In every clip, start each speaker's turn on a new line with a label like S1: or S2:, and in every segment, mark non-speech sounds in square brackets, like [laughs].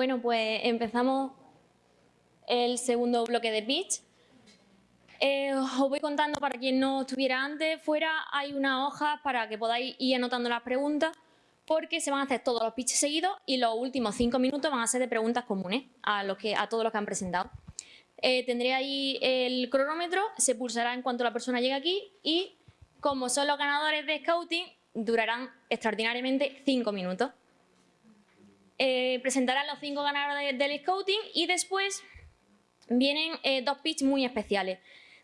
S1: Bueno, pues empezamos el segundo bloque de pitch. Eh, os voy contando para quien no estuviera antes, fuera hay una hoja para que podáis ir anotando las preguntas porque se van a hacer todos los pitches seguidos y los últimos cinco minutos van a ser de preguntas comunes a, los que, a todos los que han presentado. Eh, tendré ahí el cronómetro, se pulsará en cuanto la persona llegue aquí y como son los ganadores de Scouting, durarán extraordinariamente cinco minutos. Eh, presentarán los cinco ganadores del Scouting y después vienen eh, dos pitches muy especiales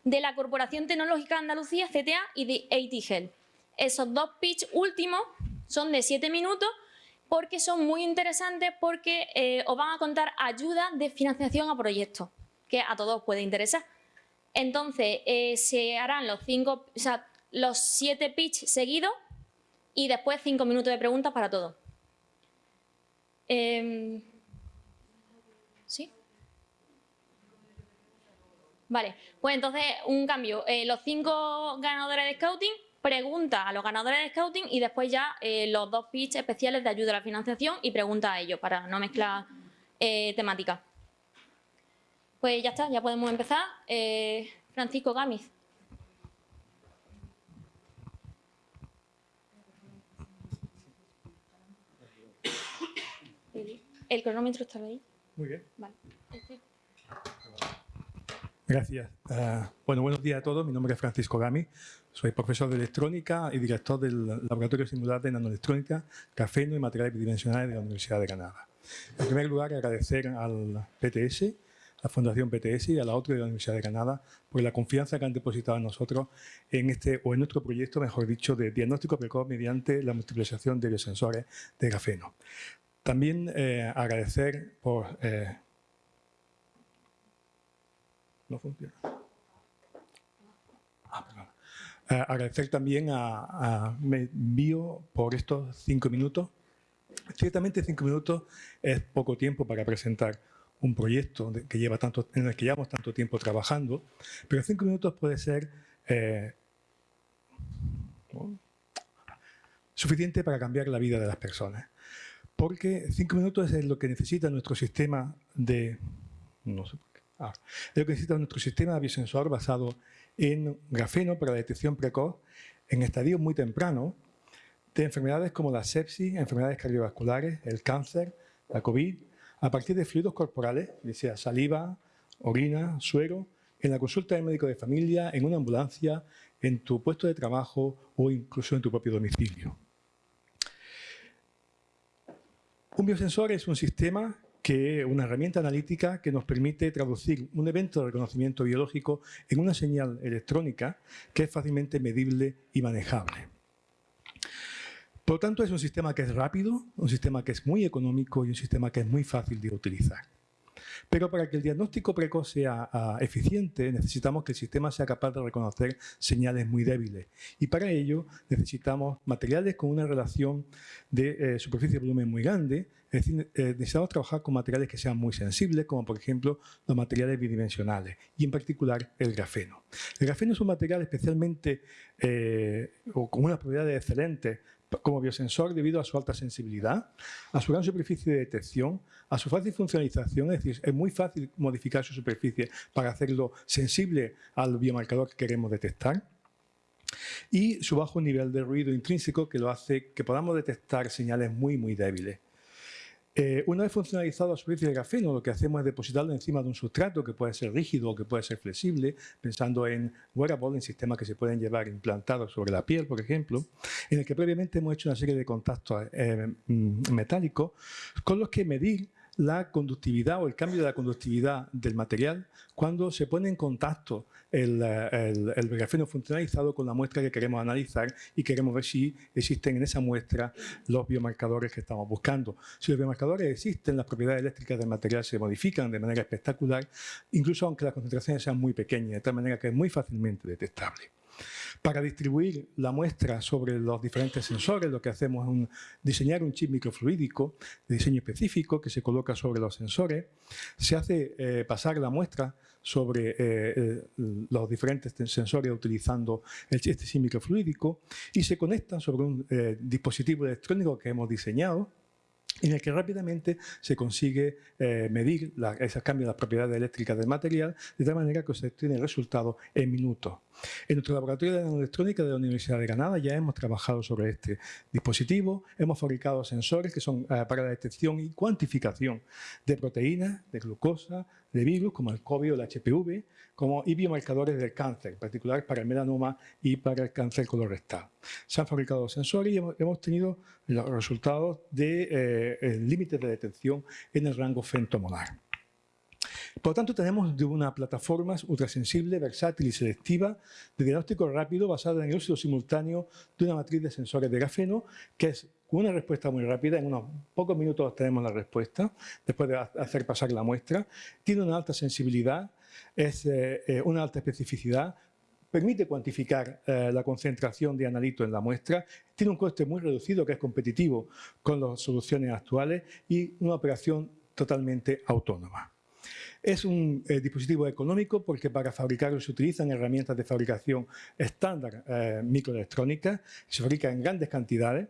S1: de la Corporación Tecnológica Andalucía, CTA, y de AT Esos dos pitch últimos son de siete minutos porque son muy interesantes porque eh, os van a contar ayuda de financiación a proyectos, que a todos puede interesar. Entonces, se harán los, cinco, los siete pitch seguidos y después cinco minutos de preguntas para todos. Em, ¿Sí? Vale, pues entonces un cambio. Eh, los cinco ganadores de Scouting, pregunta a los ganadores de Scouting y después ya eh, los dos pitch especiales de ayuda a la financiación y pregunta a ellos para no mezclar eh, temáticas. Pues ya está, ya podemos empezar. Francisco Gámez. El, cronómetro está ahí.
S2: Muy bien. Vale. Gracias. Ah, bueno, buenos días a todos. Mi nombre es Francisco Gami. Soy profesor de electrónica y director del Laboratorio Singular de Nanoelectrónica, Cafeno y Materiales Bidimensionales de la Universidad de Granada. En primer lugar, agradecer al PTS, a la Fundación PTS y a la otra de la Universidad de Granada por la confianza que han depositado en nosotros en este o en nuestro proyecto, mejor dicho, de diagnóstico precoz mediante la multiplicación de biosensores de grafeno. También eh, agradecer por eh, no funciona. Ah, eh, agradecer también a, a Bio por estos cinco minutos. Ciertamente cinco minutos es poco tiempo para presentar un proyecto que lleva tanto, en el que llevamos tanto tiempo trabajando, pero cinco minutos puede ser eh, suficiente para cambiar la vida de las personas. Porque cinco minutos es lo que necesita nuestro sistema de... No sé Ah, lo que necesita nuestro sistema biosensor basado en grafeno para la detección precoz en estadios muy tempranos de enfermedades como la sepsis, enfermedades cardiovasculares, el cáncer, la COVID, a partir de fluidos corporales, sea saliva, orina, suero, en la consulta del médico de familia, en una ambulancia, en tu puesto de trabajo o incluso en tu propio domicilio. Un biosensor es un sistema que una herramienta analítica que nos permite traducir un evento de reconocimiento biológico en una señal electrónica que es fácilmente medible y manejable. Por lo tanto, es un sistema que es rápido, un sistema que es muy económico y un sistema que es muy fácil de utilizar. Pero para que el diagnóstico precoz sea ah, eficiente, necesitamos que el sistema sea capaz de reconocer señales muy débiles. Y para ello necesitamos materiales con una relación de eh, superficie-volumen muy grande, es decir, eh, necesitamos trabajar con materiales que sean muy sensibles, como por ejemplo los materiales bidimensionales, y en particular el grafeno. El grafeno es un material especialmente, eh, o con unas propiedades excelentes como biosensor debido a su alta sensibilidad, a su gran superficie de detección, a su fácil funcionalización, es decir, es muy fácil modificar su superficie para hacerlo sensible al biomarcador que queremos detectar, y su bajo nivel de ruido intrínseco que lo hace que podamos detectar señales muy, muy débiles. Eh, una vez funcionalizado la superficie de grafeno, lo que hacemos es depositarlo encima de un sustrato que puede ser rígido o que puede ser flexible, pensando en wearable, en sistemas que se pueden llevar implantados sobre la piel, por ejemplo, en el que previamente hemos hecho una serie de contactos eh, mm, metálicos con los que medir la conductividad o el cambio de la conductividad del material cuando se pone en contacto el, grafeno funcionalizado con la muestra que queremos analizar y queremos ver si existen en esa muestra los biomarcadores que estamos buscando. Si los biomarcadores existen, las propiedades eléctricas del material se modifican de manera espectacular, incluso aunque las concentraciones sean muy pequeñas, de tal manera que es muy fácilmente detectable. Para distribuir la muestra sobre los diferentes sensores, lo que hacemos es diseñar un chip microfluídico de diseño específico que se coloca sobre los sensores. Se hace eh, pasar la muestra sobre eh, eh, los diferentes sensores utilizando este chip microfluídico y se conectan sobre un dispositivo electrónico que hemos diseñado en el que rápidamente se consigue eh, medir esos cambios de las propiedades eléctricas del material de tal manera que se obtiene el resultado en minutos. En nuestro laboratorio de nanoelectrónica de la Universidad de Granada ya hemos trabajado sobre este dispositivo, hemos fabricado sensores que son eh, para la detección y cuantificación de proteínas, de glucosa, de virus como el COVID o el HPV, como y biomarcadores del cáncer, en particular para el melanoma y para el cáncer colorectal. Se han fabricado sensores y hemos, tenido los resultados de eh, límites de detección en el rango femtomolar. Por lo tanto, tenemos una plataforma ultrasensible, versátil y selectiva de diagnóstico rápido basada en el uso simultáneo de una matriz de sensores de grafeno que es una respuesta muy rápida, en unos pocos minutos tenemos la respuesta, después de hacer pasar la muestra. Tiene una alta sensibilidad, es eh, eh, una alta especificidad, permite cuantificar eh, la concentración de analito en la muestra, tiene un coste muy reducido que es competitivo con las soluciones actuales y una operación totalmente autónoma. Es un dispositivo económico porque para fabricarlo se utilizan herramientas de fabricación estándar microelectrónicas, se fabrica en grandes cantidades,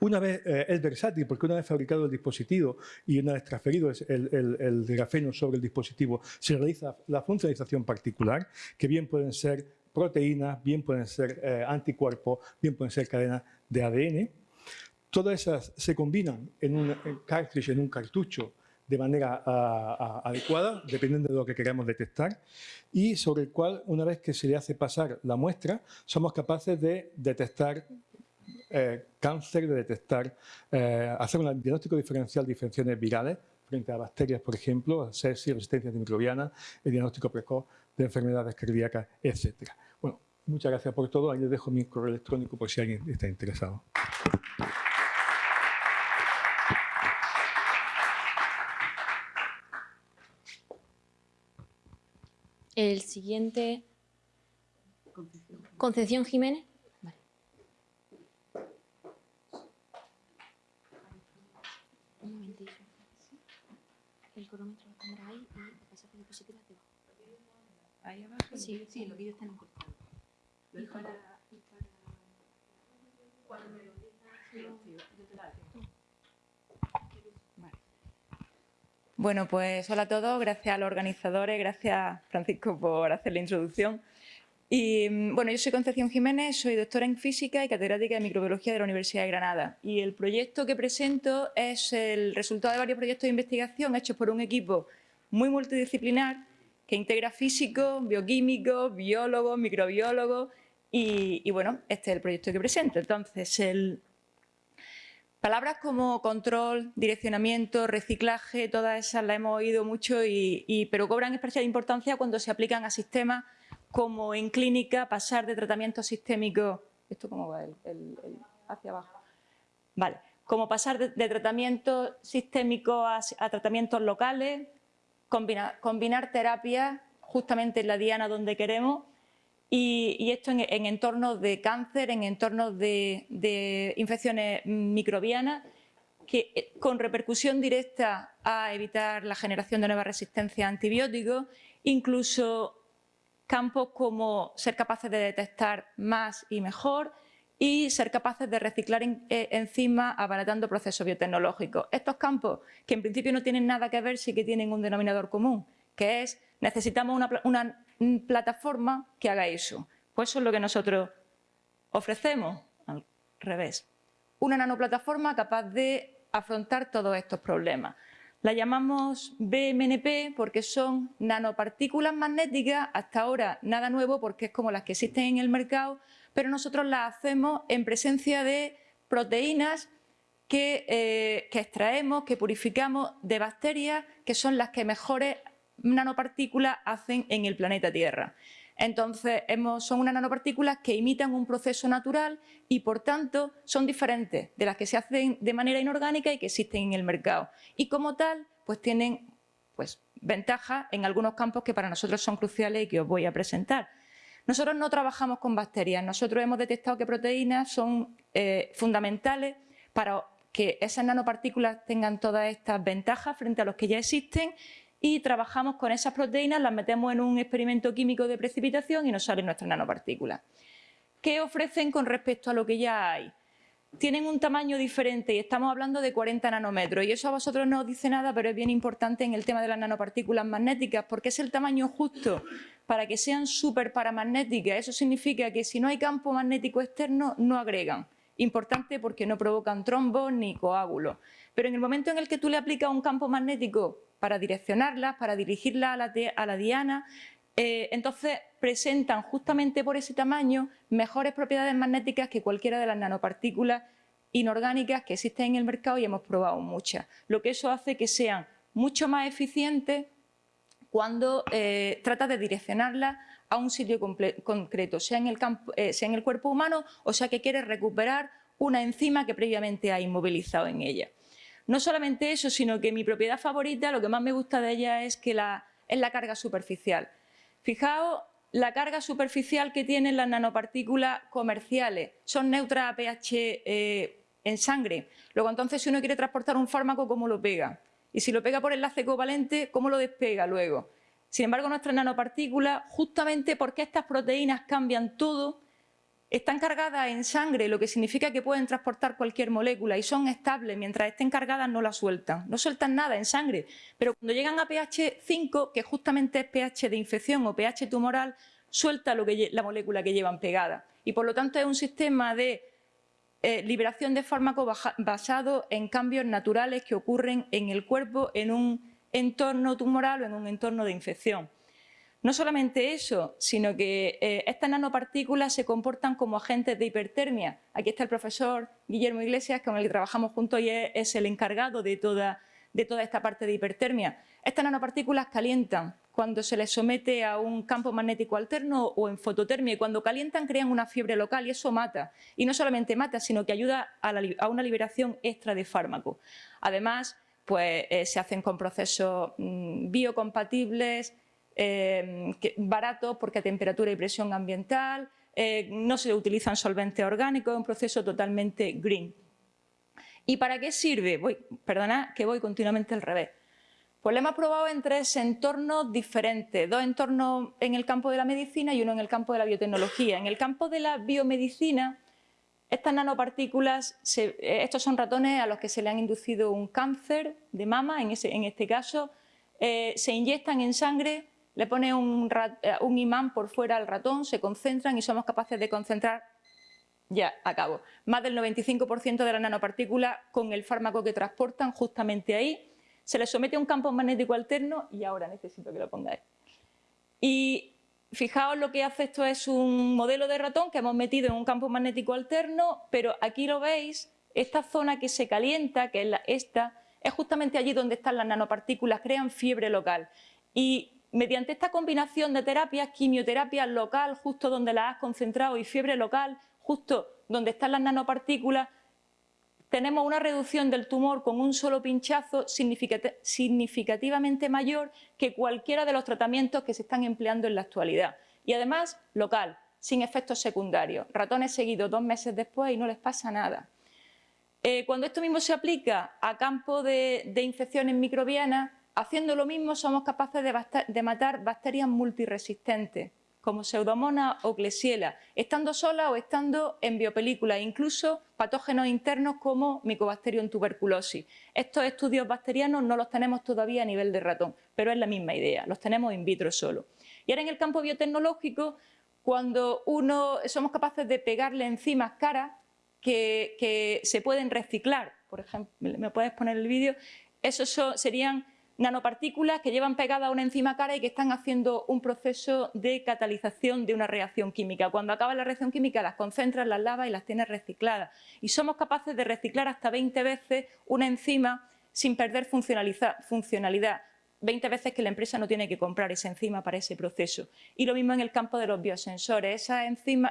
S2: una vez eh, es versátil porque una vez fabricado el dispositivo y una vez transferido el, grafeno sobre el dispositivo, se realiza la funcionalización particular, que bien pueden ser proteínas, bien pueden ser eh, anticuerpos, bien pueden ser cadenas de ADN. Todas esas se combinan en un cartridge, en un cartucho, de manera adecuada, dependiendo de lo que queramos detectar, y sobre el cual, una vez que se le hace pasar la muestra, somos capaces de detectar eh, cáncer, de detectar, eh, hacer un diagnóstico diferencial de infecciones virales frente a bacterias, por ejemplo, sepsis, resistencia antimicrobiana, el diagnóstico precoz de enfermedades cardíacas, etc. Bueno, muchas gracias por todo. Ahí les dejo mi correo electrónico por si alguien está interesado.
S1: El siguiente... Concepción Jiménez. el cronómetro lo tendrá ahí y el pasaje de diapositivas debajo.
S3: ¿Ahí abajo? Sí, sí, lo que ellos están encortados. Y para, y para... Cuando me lo digas, yo te la Vale. Bueno, pues hola a todos, gracias a los organizadores, gracias Francisco por hacer la introducción. Y, mm, bueno, yo soy Concepción Jiménez, soy doctora en física y catedrática de microbiología de la Universidad de Granada. Y el proyecto que presento es el resultado de varios proyectos de investigación hechos por un equipo muy multidisciplinar que integra físicos, bioquímicos, biólogos, microbiólogos y, y, bueno, este es el proyecto que presento. Entonces, el... palabras como control, direccionamiento, reciclaje, todas esas las hemos oído mucho, y, pero cobran especial importancia cuando se aplican a sistemas como en clínica pasar de tratamiento sistémico, ¿esto cómo va? El, hacia abajo. Vale, como pasar de, tratamiento sistémico a, tratamientos locales, combinar terapias justamente en la diana donde queremos y, esto en, entornos de cáncer, en entornos de, infecciones microbianas que, eh, con repercusión directa a evitar la generación de nuevas resistencias a antibióticos, incluso campos como ser capaces de detectar más y mejor y ser capaces de reciclar eh, enzimas abaratando procesos biotecnológicos. Estos campos, que en principio no tienen nada que ver, sí que tienen un denominador común, que es necesitamos una plataforma que haga eso. Pues eso es lo que nosotros ofrecemos, al revés. Una nanoplataforma capaz de afrontar todos estos problemas. La llamamos BMNP porque son nanopartículas magnéticas, hasta ahora nada nuevo porque es como las que existen en el mercado, pero nosotros las hacemos en presencia de proteínas que, eh, extraemos, que purificamos de bacterias, que son las que mejores nanopartículas hacen en el planeta Tierra. Entonces, son unas nanopartículas que imitan un proceso natural y, por tanto, son diferentes de las que se hacen de manera inorgánica y que existen en el mercado. Y, como tal, pues tienen pues, ventajas en algunos campos que para nosotros son cruciales y que os voy a presentar. Nosotros no trabajamos con bacterias, nosotros hemos detectado que proteínas son eh, fundamentales para que esas nanopartículas tengan todas estas ventajas frente a los que ya existen y trabajamos con esas proteínas, las metemos en un experimento químico de precipitación y nos salen nuestras nanopartículas. ¿Qué ofrecen con respecto a lo que ya hay? tienen un tamaño diferente y estamos hablando de 40 nanómetros y eso a vosotros no os dice nada, pero es bien importante en el tema de las nanopartículas magnéticas porque es el tamaño justo para que sean súper paramagnéticas. Eso significa que si no hay campo magnético externo, no agregan. Importante porque no provocan trombos ni coágulos. Pero en el momento en el que tú le aplicas un campo magnético para direccionarlas, para dirigirlas a la, a la diana, eh, entonces presentan justamente por ese tamaño mejores propiedades magnéticas que cualquiera de las nanopartículas inorgánicas que existen en el mercado y hemos probado muchas. Lo que eso hace que sean mucho más eficientes cuando eh, trata de direccionarlas a un sitio concreto, sea en, el eh, sea en el cuerpo humano o sea que quiere recuperar una enzima que previamente ha inmovilizado en ella. No solamente eso, sino que mi propiedad favorita, lo que más me gusta de ella es que la, es la carga superficial. Fijaos la carga superficial que tienen las nanopartículas comerciales. Son neutras a pH eh, en sangre. Luego, entonces, si uno quiere transportar un fármaco, ¿cómo lo pega? Y si lo pega por enlace covalente, ¿cómo lo despega luego? Sin embargo, nuestras nanopartículas, justamente porque estas proteínas cambian todo, están cargadas en sangre, lo que significa que pueden transportar cualquier molécula y son estables, mientras estén cargadas no la sueltan, no sueltan nada en sangre, pero cuando llegan a pH 5, que justamente es pH de infección o pH tumoral, suelta la molécula que llevan pegada. Y por lo tanto es un sistema de eh, liberación de fármacos basado en cambios naturales que ocurren en el cuerpo en un entorno tumoral o en un entorno de infección. No solamente eso, sino que eh, estas nanopartículas se comportan como agentes de hipertermia. Aquí está el profesor Guillermo Iglesias, con el que trabajamos juntos y es, el encargado de toda, de toda esta parte de hipertermia. Estas nanopartículas calientan cuando se les somete a un campo magnético alterno o en fototermia y cuando calientan crean una fiebre local y eso mata. Y no solamente mata, sino que ayuda a, una liberación extra de fármaco. Además, pues, eh, se hacen con procesos mm, biocompatibles, eh, baratos porque a temperatura y presión ambiental, eh, no se utilizan solventes orgánicos, es un proceso totalmente green. ¿Y para qué sirve? Voy, perdona que voy continuamente al revés. Pues lo hemos probado en tres entornos diferentes, dos entornos en el campo de la medicina y uno en el campo de la biotecnología. En el campo de la biomedicina, estas nanopartículas, eh, estos son ratones a los que se le han inducido un cáncer de mama, en, este caso, se inyectan en sangre le pone eh, un, imán por fuera al ratón, se concentran y somos capaces de concentrar, ya acabo, más del 95% de las nanopartículas con el fármaco que transportan justamente ahí, se le somete a un campo magnético alterno y ahora necesito que lo pongáis. Y fijaos lo que hace esto es un modelo de ratón que hemos metido en un campo magnético alterno, pero aquí lo veis, esta zona que se calienta, que es esta, es justamente allí donde están las nanopartículas, crean fiebre local. Y Mediante esta combinación de terapias, quimioterapia local, justo donde la has concentrado, y fiebre local, justo donde están las nanopartículas, tenemos una reducción del tumor con un solo pinchazo significativamente mayor que cualquiera de los tratamientos que se están empleando en la actualidad. Y además, local, sin efectos secundarios. Ratones seguidos dos meses después y no les pasa nada. Eh, cuando esto mismo se aplica a campo de infecciones microbianas, Haciendo lo mismo somos capaces de, matar bacterias multiresistentes, como Pseudomonas o Klebsiella, estando solas o estando en biopelículas, incluso patógenos internos como Mycobacterium tuberculosis. Estos estudios bacterianos no los tenemos todavía a nivel de ratón, pero es la misma idea, los tenemos in vitro solo. Y ahora en el campo biotecnológico, cuando uno somos capaces de pegarle enzimas caras que se pueden reciclar, por ejemplo, ¿me puedes poner el vídeo? Esos serían nanopartículas que llevan pegada una enzima cara y que están haciendo un proceso de catalización de una reacción química. Cuando acaba la reacción química las concentras, las lavas y las tienes recicladas. Y somos capaces de reciclar hasta 20 veces una enzima sin perder funcionalidad. 20 veces que la empresa no tiene que comprar esa enzima para ese proceso. Y lo mismo en el campo de los biosensores. Esas,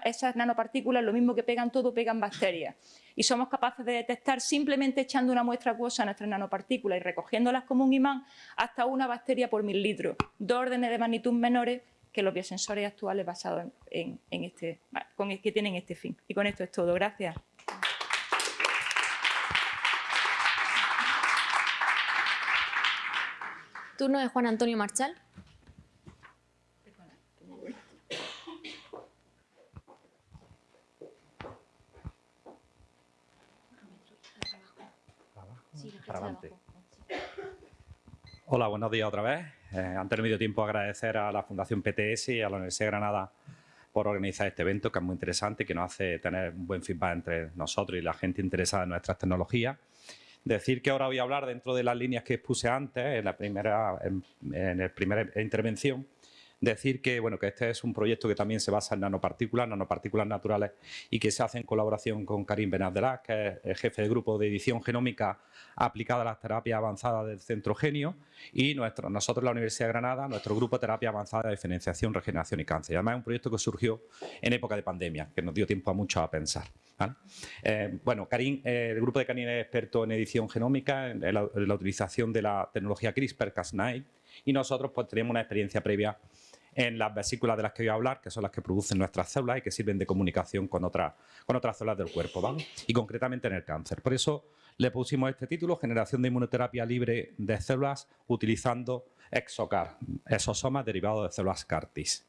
S3: esas nanopartículas, lo mismo que pegan todo, pegan bacterias. Y somos capaces de detectar simplemente echando una muestra acuosa a nuestras nanopartículas y recogiéndolas como un imán hasta una bacteria por mil litros. Dos órdenes de magnitud menores que los biosensores actuales basados en, este, que tienen este fin. Y con esto es todo. Gracias.
S1: Turno de Juan Antonio Marchal.
S4: Hola, buenos días otra vez. Eh, antes no me dio tiempo agradecer a la Fundación PTS y a la Universidad de Granada por organizar este evento, que es muy interesante y que nos hace tener un buen feedback entre nosotros y la gente interesada en nuestras tecnologías. Decir que ahora voy a hablar dentro de las líneas que expuse antes, en la primera, en, en la primera intervención, Decir que, bueno, que este es un proyecto que también se basa en nanopartículas, nanopartículas naturales y que se hace en colaboración con Karim Benabdelá, que es el jefe de grupo de edición genómica aplicada a las terapias avanzadas del Centro Genio y nuestro, nosotros, la Universidad de Granada, nuestro grupo de terapia avanzada de diferenciación, regeneración y cáncer. Además es un proyecto que surgió en época de pandemia, que nos dio tiempo a mucho a pensar. Eh, bueno, Karim, eh, el grupo de Karim es experto en edición genómica, en la, en la utilización de la tecnología CRISPR-Cas9 y nosotros pues tenemos una experiencia previa en las vesículas de las que voy a hablar, que son las que producen nuestras células y que sirven de comunicación con, otra, con otras células del cuerpo, ¿vale? y concretamente en el cáncer. Por eso le pusimos este título, Generación de inmunoterapia libre de células utilizando exocar, exosomas derivados de células CAR-Ts.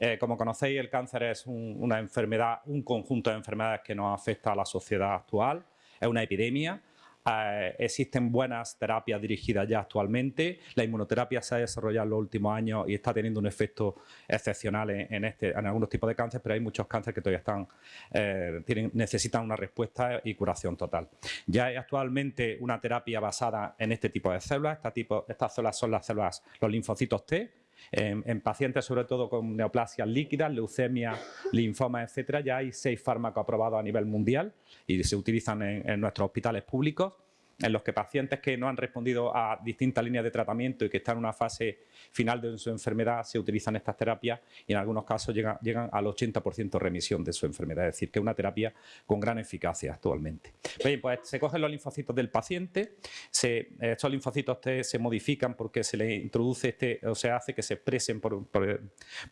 S4: Eh, como conocéis, el cáncer es una enfermedad, un conjunto de enfermedades que nos afecta a la sociedad actual, es una epidemia eh, existen buenas terapias dirigidas ya actualmente. La inmunoterapia se ha desarrollado en los últimos años y está teniendo un efecto excepcional en, este, en algunos tipos de cáncer, pero hay muchos cánceres que todavía están, eh, tienen, necesitan una respuesta y curación total. Ya hay actualmente una terapia basada en este tipo de células. tipo, estas células son las células, los linfocitos T, en, pacientes sobre todo con neoplasias líquidas, leucemia, linfoma, etcétera, ya hay seis fármacos aprobados a nivel mundial y se utilizan en nuestros hospitales públicos en los que pacientes que no han respondido a distintas líneas de tratamiento y que están en una fase final de su enfermedad se utilizan estas terapias y en algunos casos llegan, al 80% de remisión de su enfermedad, es decir, que es una terapia con gran eficacia actualmente. Bien, pues se cogen los linfocitos del paciente, estos linfocitos se modifican porque se le introduce este, o se hace que se expresen por,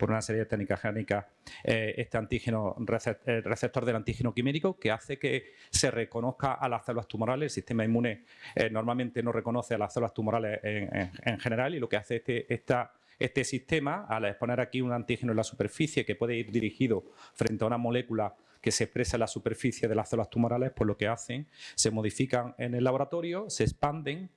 S4: una serie de técnicas génicas eh, este antígeno, receptor del antígeno quimérico que hace que se reconozca a las células tumorales, el sistema inmune eh, normalmente no reconoce a las células tumorales en, general y lo que hace este, este sistema, al exponer aquí un antígeno en la superficie que puede ir dirigido frente a una molécula que se expresa en la superficie de las células tumorales, pues lo que hacen, se modifican en el laboratorio, se expanden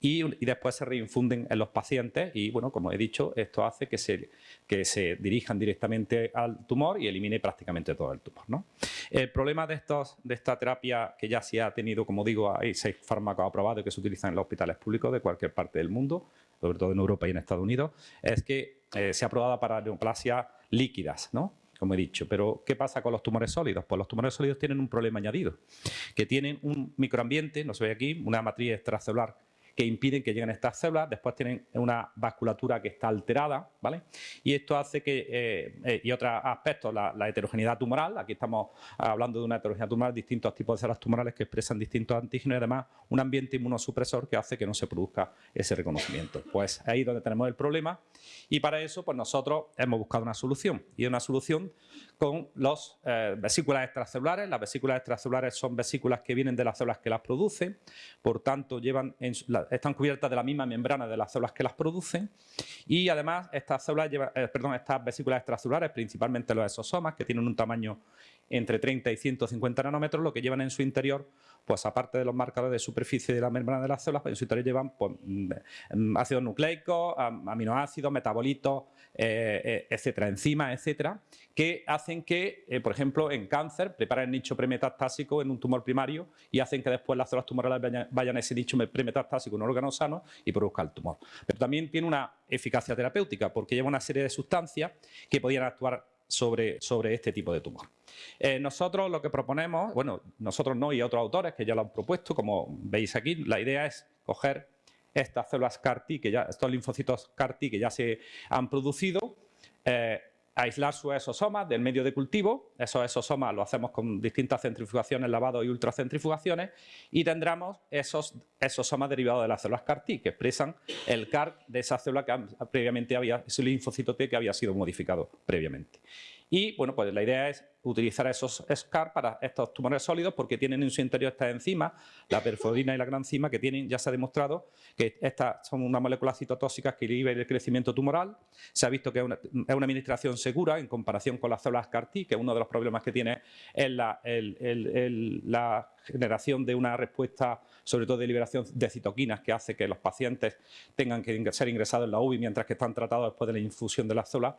S4: y, después se reinfunden en los pacientes y, bueno, como he dicho, esto hace que se, que se dirijan directamente al tumor y elimine prácticamente todo el tumor. ¿no? El problema de, estos, de esta terapia, que ya se ha tenido, como digo, hay seis fármacos aprobados que se utilizan en los hospitales públicos de cualquier parte del mundo, sobre todo en Europa y en Estados Unidos, es que eh, se ha aprobado para neoplasias líquidas, ¿no? como he dicho. Pero, ¿qué pasa con los tumores sólidos? Pues los tumores sólidos tienen un problema añadido, que tienen un microambiente, no se ve aquí, una matriz extracelular que impiden que lleguen estas células, después tienen una vasculatura que está alterada, ¿vale? Y esto hace que, eh, eh, y otros aspectos, la, heterogeneidad tumoral, aquí estamos hablando de una heterogeneidad tumoral, distintos tipos de células tumorales que expresan distintos antígenos y además un ambiente inmunosupresor que hace que no se produzca ese reconocimiento. Pues ahí es donde tenemos el problema y para eso pues nosotros hemos buscado una solución y una solución con las eh, vesículas extracelulares. Las vesículas extracelulares son vesículas que vienen de las células que las producen, por tanto llevan están cubiertas de la misma membrana de las células que las producen. Y además estas, células eh, perdón, estas vesículas extracelulares, principalmente los exosomas, que tienen un tamaño entre 30 y 150 nanómetros, lo que llevan en su interior, pues aparte de los marcadores de superficie de la membrana de las células, pues en su interior llevan pues, mm, ácidos nucleicos, aminoácidos, metabolitos, eh, eh, etcétera, enzimas, etcétera, que hacen que, eh, por ejemplo, en cáncer, preparen nicho premetastásico en un tumor primario y hacen que después las células tumorales vayan, a ese nicho premetastásico un órgano sano y produzcan el tumor. Pero también tiene una eficacia terapéutica porque lleva una serie de sustancias que podrían actuar sobre, sobre este tipo de tumor. Eh, nosotros lo que proponemos, bueno, nosotros no y otros autores que ya lo han propuesto, como veis aquí, la idea es coger estas células CAR-T, que ya, estos linfocitos CAR-T que ya se han producido, eh, aislar sus exosomas del medio de cultivo, esos exosomas lo hacemos con distintas centrifugaciones, lavado y ultracentrifugaciones, y tendremos esos exosomas derivados de las células CAR-T, que expresan el CAR de esa célula que previamente había, ese linfocito T que había sido modificado previamente. Y bueno, pues la idea es utilizar esos SCAR para estos tumores sólidos porque tienen en su interior estas enzimas, la perfodina y la granzima, que tienen, ya se ha demostrado que estas son unas moléculas citotóxicas que inhiben el crecimiento tumoral. Se ha visto que es una, administración segura en comparación con las células CAR-T, que uno de los problemas que tiene es la, generación de una respuesta, sobre todo de liberación de citoquinas, que hace que los pacientes tengan que ser ingresados en la UBI mientras que están tratados después de la infusión de las células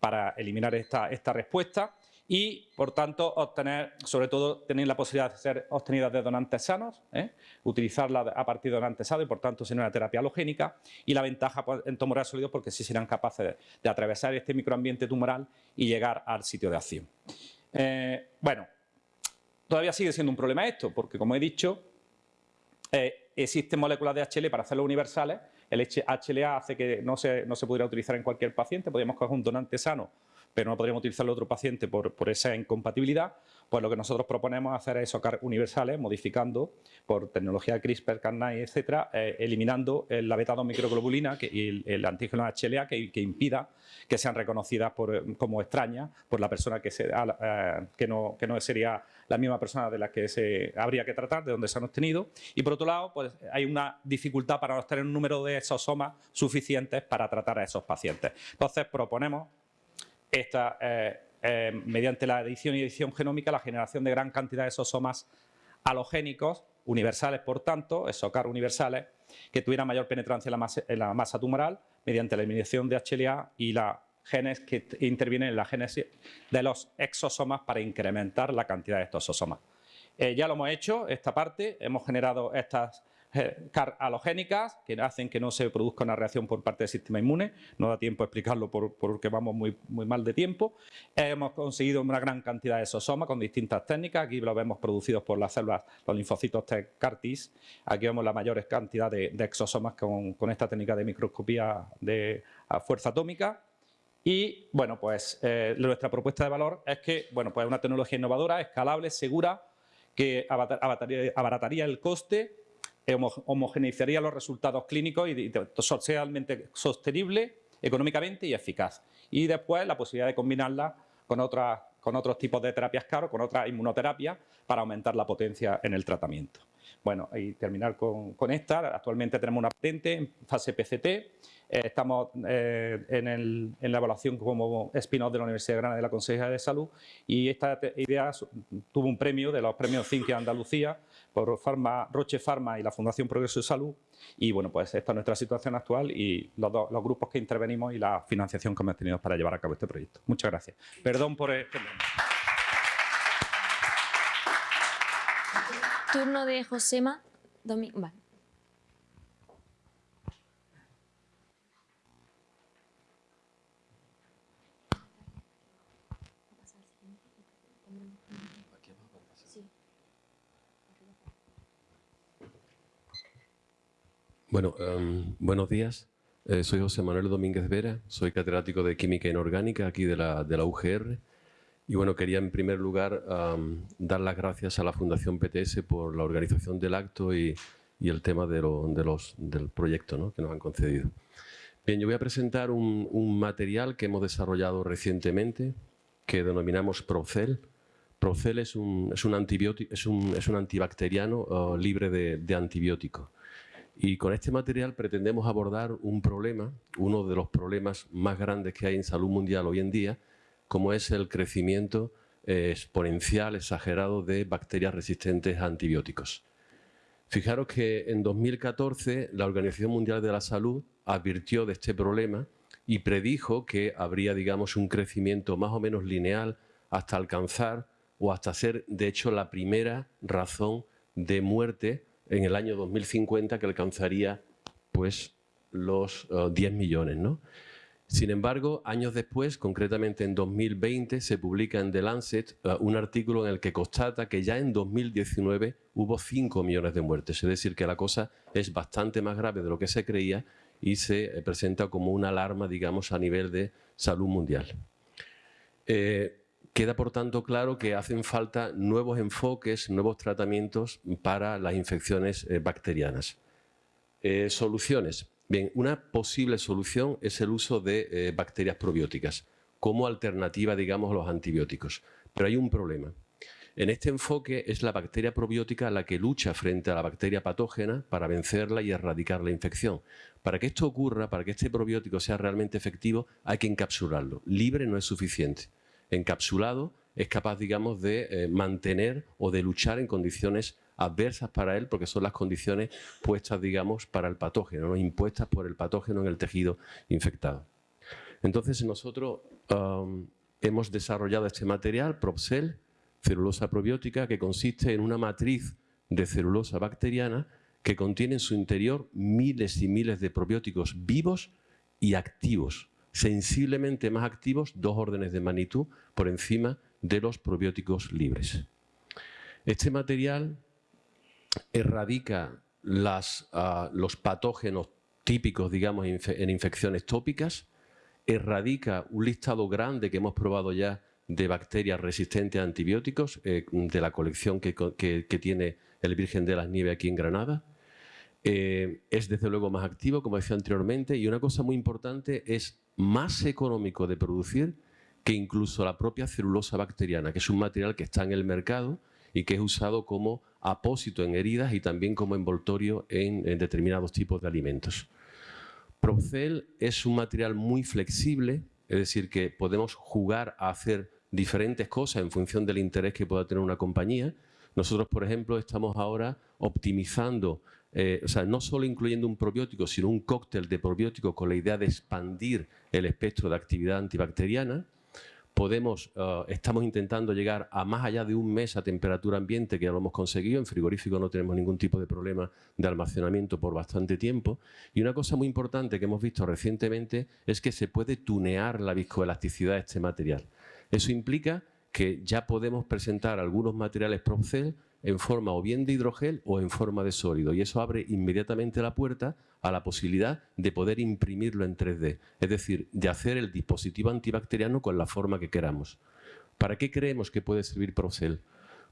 S4: para eliminar esta, esta respuesta y, por tanto, obtener, sobre todo, tener la posibilidad de ser obtenidas de donantes sanos, ¿eh? utilizarla a partir de donantes sanos y, por tanto, ser una terapia halogénica y la ventaja pues, en tumores sólidos porque sí serán capaces de, atravesar este microambiente tumoral y llegar al sitio de acción. Eh, bueno, todavía sigue siendo un problema esto porque, como he dicho, eh, existen moléculas de HL para hacerlo universales. El HLA hace que no se, no se pudiera utilizar en cualquier paciente, podríamos coger un donante sano pero no podríamos utilizarlo otro paciente por, esa incompatibilidad, pues lo que nosotros proponemos es hacer esos universales modificando por tecnología CRISPR-Cas9, etcétera, eh, eliminando la beta-2 microglobulina y el, antígeno HLA que, impida que sean reconocidas como extrañas por la persona que, eh, que, no, que no sería la misma persona de la que se habría que tratar, de donde se han obtenido. Y por otro lado, pues hay una dificultad para obtener un número de exosomas suficientes para tratar a esos pacientes. Entonces proponemos esta, eh, eh, mediante la edición y edición genómica, la generación de gran cantidad de exosomas halogénicos, universales por tanto, ESOCAR universales, que tuvieran mayor penetrancia en la, masa, tumoral mediante la eliminación de HLA y la genes que intervienen en la génesis de los exosomas para incrementar la cantidad de estos exosomas. Eh, ya lo hemos hecho, esta parte, hemos generado estas CAR halogénicas que hacen que no se produzca una reacción por parte del sistema inmune. No da tiempo a explicarlo porque vamos muy, muy mal de tiempo. Hemos conseguido una gran cantidad de exosomas con distintas técnicas. Aquí lo vemos producidos por las células, los linfocitos T CAR-Ts. Aquí vemos la mayor cantidad de, exosomas con, esta técnica de microscopía de fuerza atómica. Y bueno, pues eh, nuestra propuesta de valor es que, bueno, pues una tecnología innovadora, escalable, segura, que abarataría el coste homogeneizaría los resultados clínicos y socialmente sostenible económicamente y eficaz. Y después la posibilidad de combinarla con, con otros tipos de terapias caros, con otras inmunoterapias, para aumentar la potencia en el tratamiento. Bueno, y terminar con, esta. Actualmente tenemos una patente en fase PCT eh, estamos eh, en, la evaluación como spin-off de la Universidad de Granada de la Consejería de Salud y esta idea tuvo un premio de los premios CINC Andalucía por Pharma, Roche Pharma y la Fundación Progreso de Salud y bueno, pues esta es nuestra situación actual y los, los grupos que intervenimos y la financiación que hemos tenido para llevar a cabo este proyecto. Muchas gracias. Perdón por...
S1: Turno de Josema. Domingo.
S5: Bueno, em, buenos días. Eh, soy José Manuel Domínguez Vera, soy catedrático de Química Inorgánica aquí de la, UGR. Y bueno, quería en primer lugar dar las gracias a la Fundación PTS por la organización del acto y, el tema de, los, del proyecto ¿no? que nos han concedido. Bien, yo voy a presentar un, material que hemos desarrollado recientemente que denominamos Procel. Procel es un, es un, antibiótico, es un, es un antibacteriano uh, libre de, de antibióticos. Y con este material pretendemos abordar un problema, uno de los problemas más grandes que hay en salud mundial hoy en día, como es el crecimiento eh, exponencial, exagerado de bacterias resistentes a antibióticos. Fijaros que en 2014 la Organización Mundial de la Salud advirtió de este problema y predijo que habría, digamos, un crecimiento más o menos lineal hasta alcanzar o hasta ser, de hecho, la primera razón de muerte en el año 2050 que alcanzaría pues, los 10 eh, millones. ¿no? Sin embargo, años después, concretamente en 2020, se publica en The Lancet eh, un artículo en el que constata que ya en 2019 hubo 5 millones de muertes. Es decir, que la cosa es bastante más grave de lo que se creía y se eh, presenta como una alarma, digamos, a nivel de salud mundial. Queda, por tanto, claro que hacen falta nuevos enfoques, nuevos tratamientos para las infecciones eh, bacterianas. Eh, soluciones. Bien, una posible solución es el uso de eh, bacterias probióticas. como alternativa, digamos, a los antibióticos. Pero hay un problema. En este enfoque es la bacteria probiótica la que lucha frente a la bacteria patógena para vencerla y erradicar la infección. Para que esto ocurra, para que este probiótico sea realmente efectivo, hay que encapsularlo. Libre no es suficiente. Encapsulado es capaz, digamos, de eh, mantener o de luchar en condiciones adversas para él, porque son las condiciones puestas, digamos, para el patógeno, ¿no? impuestas por el patógeno en el tejido infectado. Entonces nosotros hemos desarrollado este material, Propcel, celulosa probiótica que consiste en una matriz de celulosa bacteriana que contiene en su interior miles y miles de probióticos vivos y activos, sensiblemente más activos, dos órdenes de magnitud por encima de los probióticos libres. Este material erradica ah, los patógenos típicos, digamos, en infecciones tópicas, erradica un listado grande que hemos probado ya de bacterias resistentes a antibióticos eh, de la colección que, tiene el Virgen de las Nieves aquí en Granada. Eh, es desde luego más activo, como decía anteriormente, y una cosa muy importante es más económico de producir que incluso la propia celulosa bacteriana, que es un material que está en el mercado y que es usado como apósito en heridas y también como envoltorio en, determinados tipos de alimentos. Procel es un material muy flexible, es decir, que podemos jugar a hacer diferentes cosas en función del interés que pueda tener una compañía. Nosotros, por ejemplo, estamos ahora optimizando, eh, o sea, no solo incluyendo un probiótico, sino un cóctel de probióticos con la idea de expandir el espectro de actividad antibacteriana. Podemos, eh, estamos intentando llegar a más allá de un mes a temperatura ambiente, que ya lo hemos conseguido. En frigorífico no tenemos ningún tipo de problema de almacenamiento por bastante tiempo. Y una cosa muy importante que hemos visto recientemente es que se puede tunear la viscoelasticidad de este material. Eso implica que ya podemos presentar algunos materiales Propcel en forma o bien de hidrogel o en forma de sólido y eso abre inmediatamente la puerta a la posibilidad de poder imprimirlo en 3D, es decir, de hacer el dispositivo antibacteriano con la forma que queramos. ¿Para qué creemos que puede servir Propcel?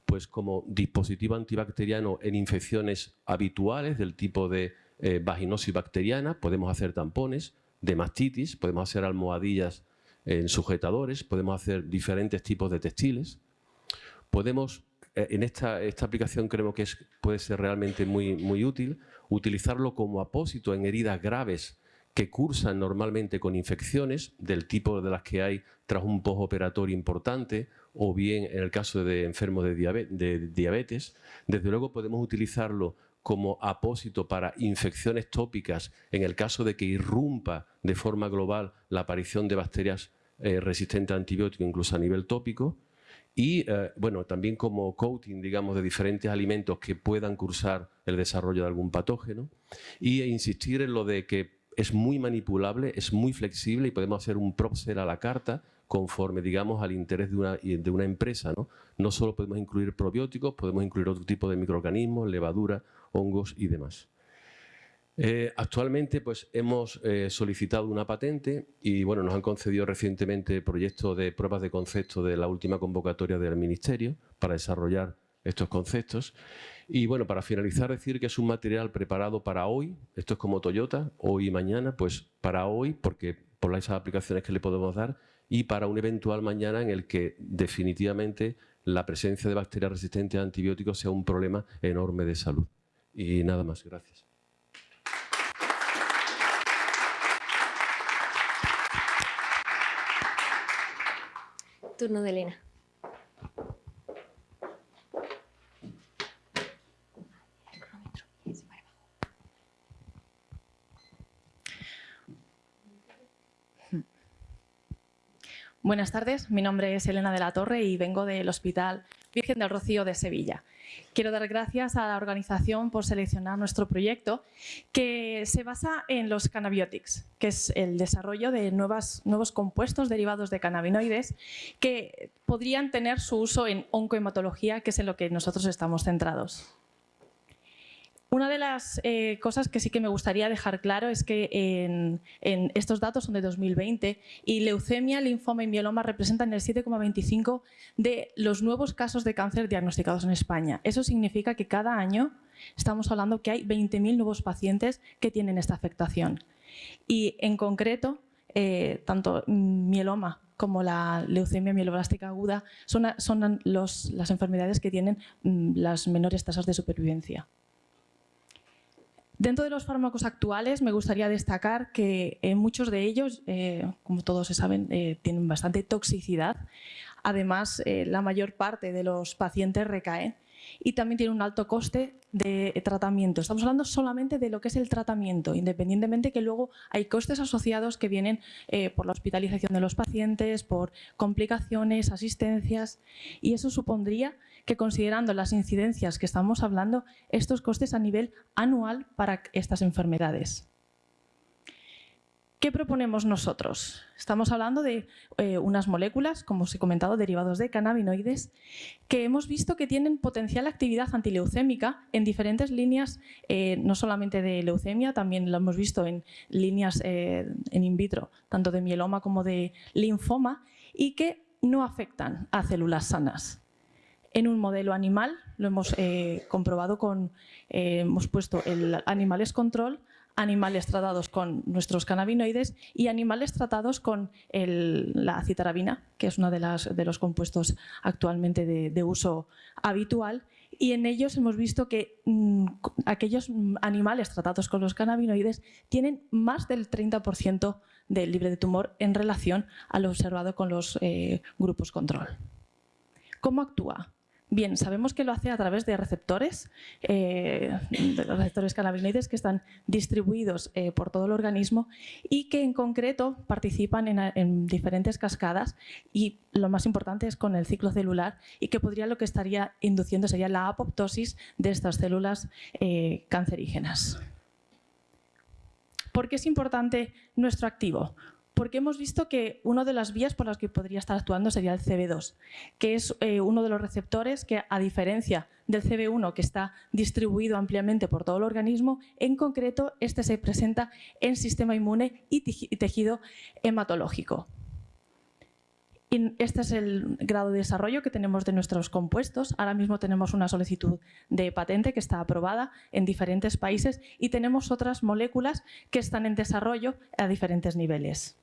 S5: Pues como dispositivo antibacteriano en infecciones habituales del tipo de eh, vaginosis bacteriana, podemos hacer tampones, de mastitis, podemos hacer almohadillas en sujetadores, podemos hacer diferentes tipos de textiles. Podemos, en esta, esta aplicación creemos que puede ser realmente muy, muy útil, utilizarlo como apósito en heridas graves que cursan normalmente con infecciones del tipo de las que hay tras un postoperatorio importante o bien en el caso de enfermos de diabetes. Desde luego podemos utilizarlo como apósito para infecciones tópicas en el caso de que irrumpa de forma global la aparición de bacterias eh, resistente a antibióticos, incluso a nivel tópico, y eh, bueno, también como coating, digamos, de diferentes alimentos que puedan cursar el desarrollo de algún patógeno, y e insistir en lo de que es muy manipulable, es muy flexible y podemos hacer un propser a la carta conforme, digamos, al interés de una, de una empresa. ¿no? no solo podemos incluir probióticos, podemos incluir otro tipo de microorganismos, levadura, hongos y demás. Eh, actualmente pues, hemos eh, solicitado una patente y bueno, nos han concedido recientemente el proyecto de pruebas de concepto de la última convocatoria del Ministerio para desarrollar estos conceptos. Y bueno, para finalizar, decir que es un material preparado para hoy, esto es como Toyota, hoy y mañana, pues para hoy, porque por las aplicaciones que le podemos dar, y para un eventual mañana en el que definitivamente la presencia de bacterias resistentes a antibióticos sea un problema enorme de salud. Y nada más, gracias.
S1: Turno de Elena.
S6: Buenas tardes, mi nombre es Elena de la Torre y vengo del Hospital Virgen del Rocío de Sevilla. Quiero dar gracias a la organización por seleccionar nuestro proyecto que se basa en los cannabiotics, que es el desarrollo de nuevos compuestos derivados de cannabinoides que podrían tener su uso en oncohematología, que es en lo que nosotros estamos centrados. Una de las eh, cosas que sí que me gustaría dejar claro es que estos datos son de 2020 y leucemia, linfoma y mieloma representan el 7,25 de los nuevos casos de cáncer diagnosticados en España. Eso significa que cada año estamos hablando que hay 20.000 nuevos pacientes que tienen esta afectación. Y en concreto, eh, tanto mieloma como la leucemia mieloblástica aguda son, las enfermedades que tienen mm, las menores tasas de supervivencia. Dentro de los fármacos actuales me gustaría destacar que eh, muchos de ellos, eh, como todos se saben, eh, tienen bastante toxicidad. Además, la mayor parte de los pacientes recaen y también tiene un alto coste de tratamiento. Estamos hablando solamente de lo que es el tratamiento, independientemente que luego hay costes asociados que vienen por la hospitalización de los pacientes, por complicaciones, asistencias y eso supondría que considerando las incidencias que estamos hablando, estos costes a nivel anual para estas enfermedades. ¿Qué proponemos nosotros? Estamos hablando de eh, unas moléculas, como os he comentado, derivados de cannabinoides, que hemos visto que tienen potencial actividad antileucémica en diferentes líneas, eh, no solamente de leucemia, también lo hemos visto en líneas eh, en in vitro, tanto de mieloma como de linfoma, y que no afectan a células sanas. En un modelo animal, lo hemos comprobado con, hemos puesto el animales control, animales tratados con nuestros cannabinoides y animales tratados con la citarabina, que es uno de, los compuestos actualmente de, uso habitual. Y en ellos hemos visto que mm, aquellos animales tratados con los cannabinoides tienen más del 30% de libre de tumor en relación a lo observado con los eh, grupos control. ¿Cómo actúa? Bien, sabemos que lo hace a través de receptores, eh, de los receptores cannabinoides que están distribuidos eh, por todo el organismo y que en concreto participan en, diferentes cascadas y lo más importante es con el ciclo celular y que podría lo que estaría induciendo sería la apoptosis de estas células eh, cancerígenas. ¿Por qué es importante nuestro activo? Porque hemos visto que una de las vías por las que podría estar actuando sería el CB2, que es eh, uno de los receptores que, a diferencia del CB1, que está distribuido ampliamente por todo el organismo, en concreto este se presenta en sistema inmune y tejido hematológico. este es el grado de desarrollo que tenemos de nuestros compuestos. Ahora mismo tenemos una solicitud de patente que está aprobada en diferentes países y tenemos otras moléculas que están en desarrollo a diferentes niveles.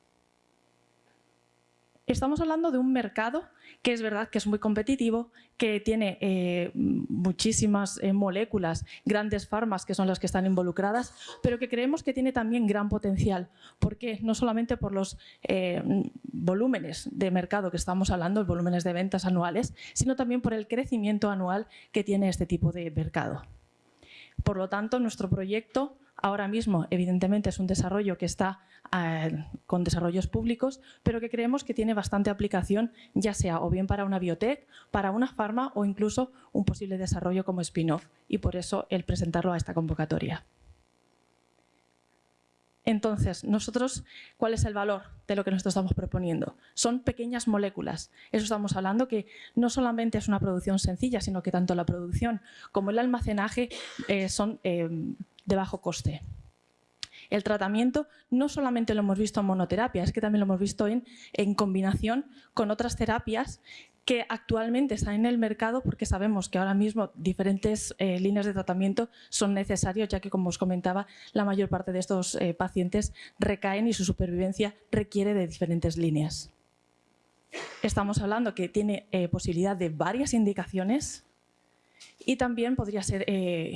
S6: Estamos hablando de un mercado que es verdad que es muy competitivo, que tiene eh, muchísimas eh, moléculas, grandes farmas que son las que están involucradas, pero que creemos que tiene también gran potencial. ¿Por qué? No solamente por los eh, volúmenes de mercado que estamos hablando, volúmenes de ventas anuales, sino también por el crecimiento anual que tiene este tipo de mercado. Por lo tanto, nuestro proyecto ahora mismo, evidentemente, es un desarrollo que está eh, con desarrollos públicos, pero que creemos que tiene bastante aplicación, ya sea o bien para una biotech, para una farma o incluso un posible desarrollo como spin-off, y por eso el presentarlo a esta convocatoria. Entonces, nosotros, ¿cuál es el valor de lo que nosotros estamos proponiendo? Son pequeñas moléculas. Eso estamos hablando que no solamente es una producción sencilla, sino que tanto la producción como el almacenaje eh, son eh, de bajo coste. El tratamiento no solamente lo hemos visto en monoterapia, es que también lo hemos visto en, en combinación con otras terapias que actualmente están en el mercado porque sabemos que ahora mismo diferentes eh, líneas de tratamiento son necesarias, ya que, como os comentaba, la mayor parte de estos eh, pacientes recaen y su supervivencia requiere de diferentes líneas. Estamos hablando que tiene eh, posibilidad de varias indicaciones y también podría ser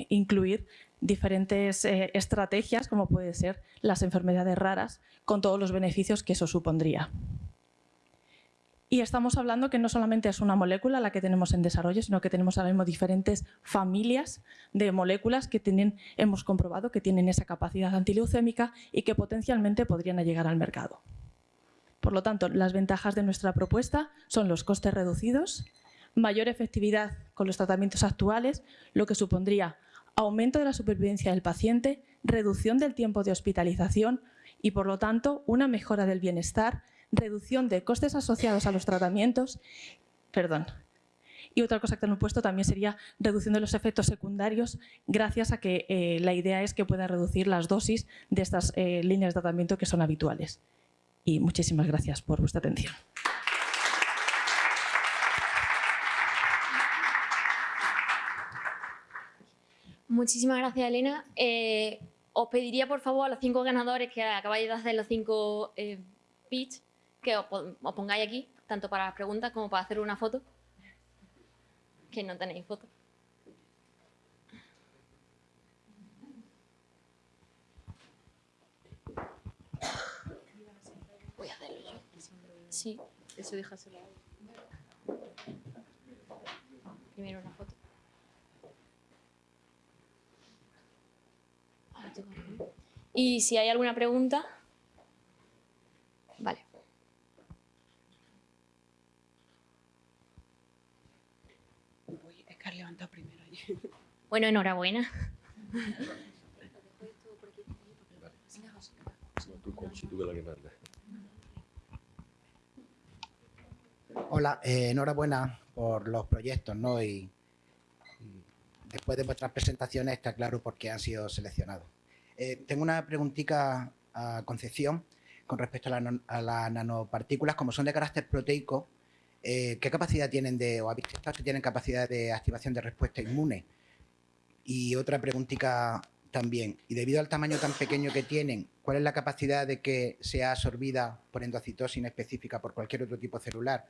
S6: incluir diferentes estrategias, como puede ser las enfermedades raras, con todos los beneficios que eso supondría. Y estamos hablando que no solamente es una molécula la que tenemos en desarrollo, sino que tenemos ahora mismo diferentes familias de moléculas que tienen, hemos comprobado que tienen esa capacidad antileucémica y que potencialmente podrían llegar al mercado. Por lo tanto, las ventajas de nuestra propuesta son los costes reducidos, mayor efectividad con los tratamientos actuales, lo que supondría aumento de la supervivencia del paciente, reducción del tiempo de hospitalización y, por lo tanto, una mejora del bienestar reducción de costes asociados a los tratamientos, perdón, y otra cosa que hemos puesto también sería reducción de los efectos secundarios gracias a que eh, la idea es que pueda reducir las dosis de estas eh, líneas de tratamiento que son habituales. Y muchísimas gracias por vuestra atención.
S1: Muchísimas gracias, Elena. Eh, os pediría, por favor, a los cinco ganadores que acabáis de hacer los cinco pitch, que os, pon- os pongáis aquí, tanto para las preguntas como para hacer una foto. Que no tenéis foto. Voy a hacerlo yo. Sí, eso déjaselo. Primero una foto. Ahora tengo que- Y si hay alguna pregunta. Vale.
S7: Uy, es que has levantado primero.
S1: Bueno, enhorabuena.
S8: Hola, eh, enhorabuena por los proyectos, ¿no? Y, y después de vuestras presentaciones está claro por qué han sido seleccionados. Eh, tengo una preguntita a Concepción con respecto a, la las nanopartículas, como son de carácter proteico, eh, ¿qué capacidad tienen de, o habéis testado si tienen capacidad de activación de respuesta inmune? Y otra preguntita también, y debido al tamaño tan pequeño que tienen, ¿cuál es la capacidad de que sea absorbida por endocitosis específica por cualquier otro tipo celular?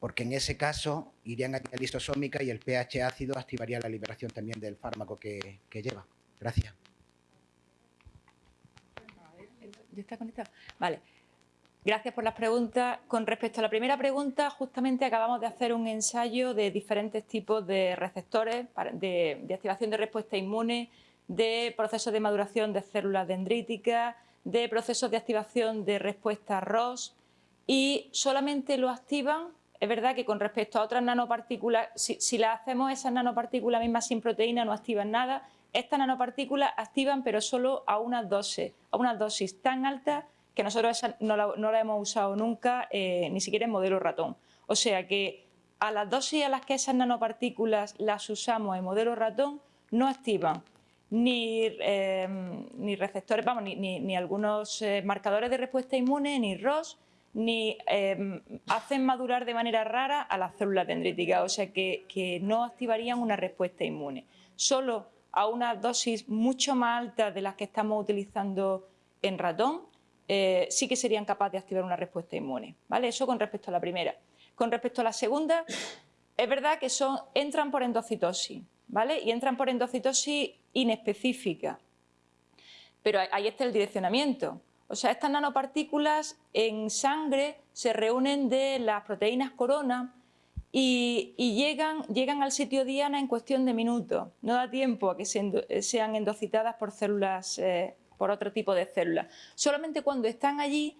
S8: porque en ese caso irían a vía lisosómica y el pH ácido activaría la liberación también del fármaco que, que lleva. Gracias.
S3: ¿Ya está conectado? Vale. Gracias por las preguntas. Con respecto a la primera pregunta, justamente acabamos de hacer un ensayo de diferentes tipos de receptores de, de activación de respuesta inmune, de procesos de maduración de células dendríticas, de procesos de activación de respuesta ROS y solamente lo activan. Es verdad que con respecto a otras nanopartículas, si, si las hacemos esas nanopartículas mismas sin proteína no activan nada, estas nanopartículas activan pero solo a unas dosis, a unas dosis tan altas que nosotros esa no la, hemos usado nunca, eh, ni siquiera en modelo ratón. O sea que a las dosis a las que esas nanopartículas las usamos en modelo ratón no activan ni, eh, ni receptores, vamos, ni, ni- algunos eh, marcadores de respuesta inmune, ni ROS, ni eh, hacen madurar de manera rara a las células dendríticas, o sea que, que no activarían una respuesta inmune. Solo a unas dosis mucho más altas de las que estamos utilizando en ratón, eh, sí que serían capaces de activar una respuesta inmune. ¿vale? Eso con respecto a la primera. Con respecto a la segunda, es verdad que son, entran por endocitosis, ¿vale? Y entran por endocitosis inespecífica. Pero ahí está el direccionamiento. O sea, estas nanopartículas en sangre se reúnen de las proteínas corona y, llegan, llegan al sitio diana en cuestión de minutos. No da tiempo a que se eh, sean endocitadas por células, eh, por otro tipo de células. Solamente cuando están allí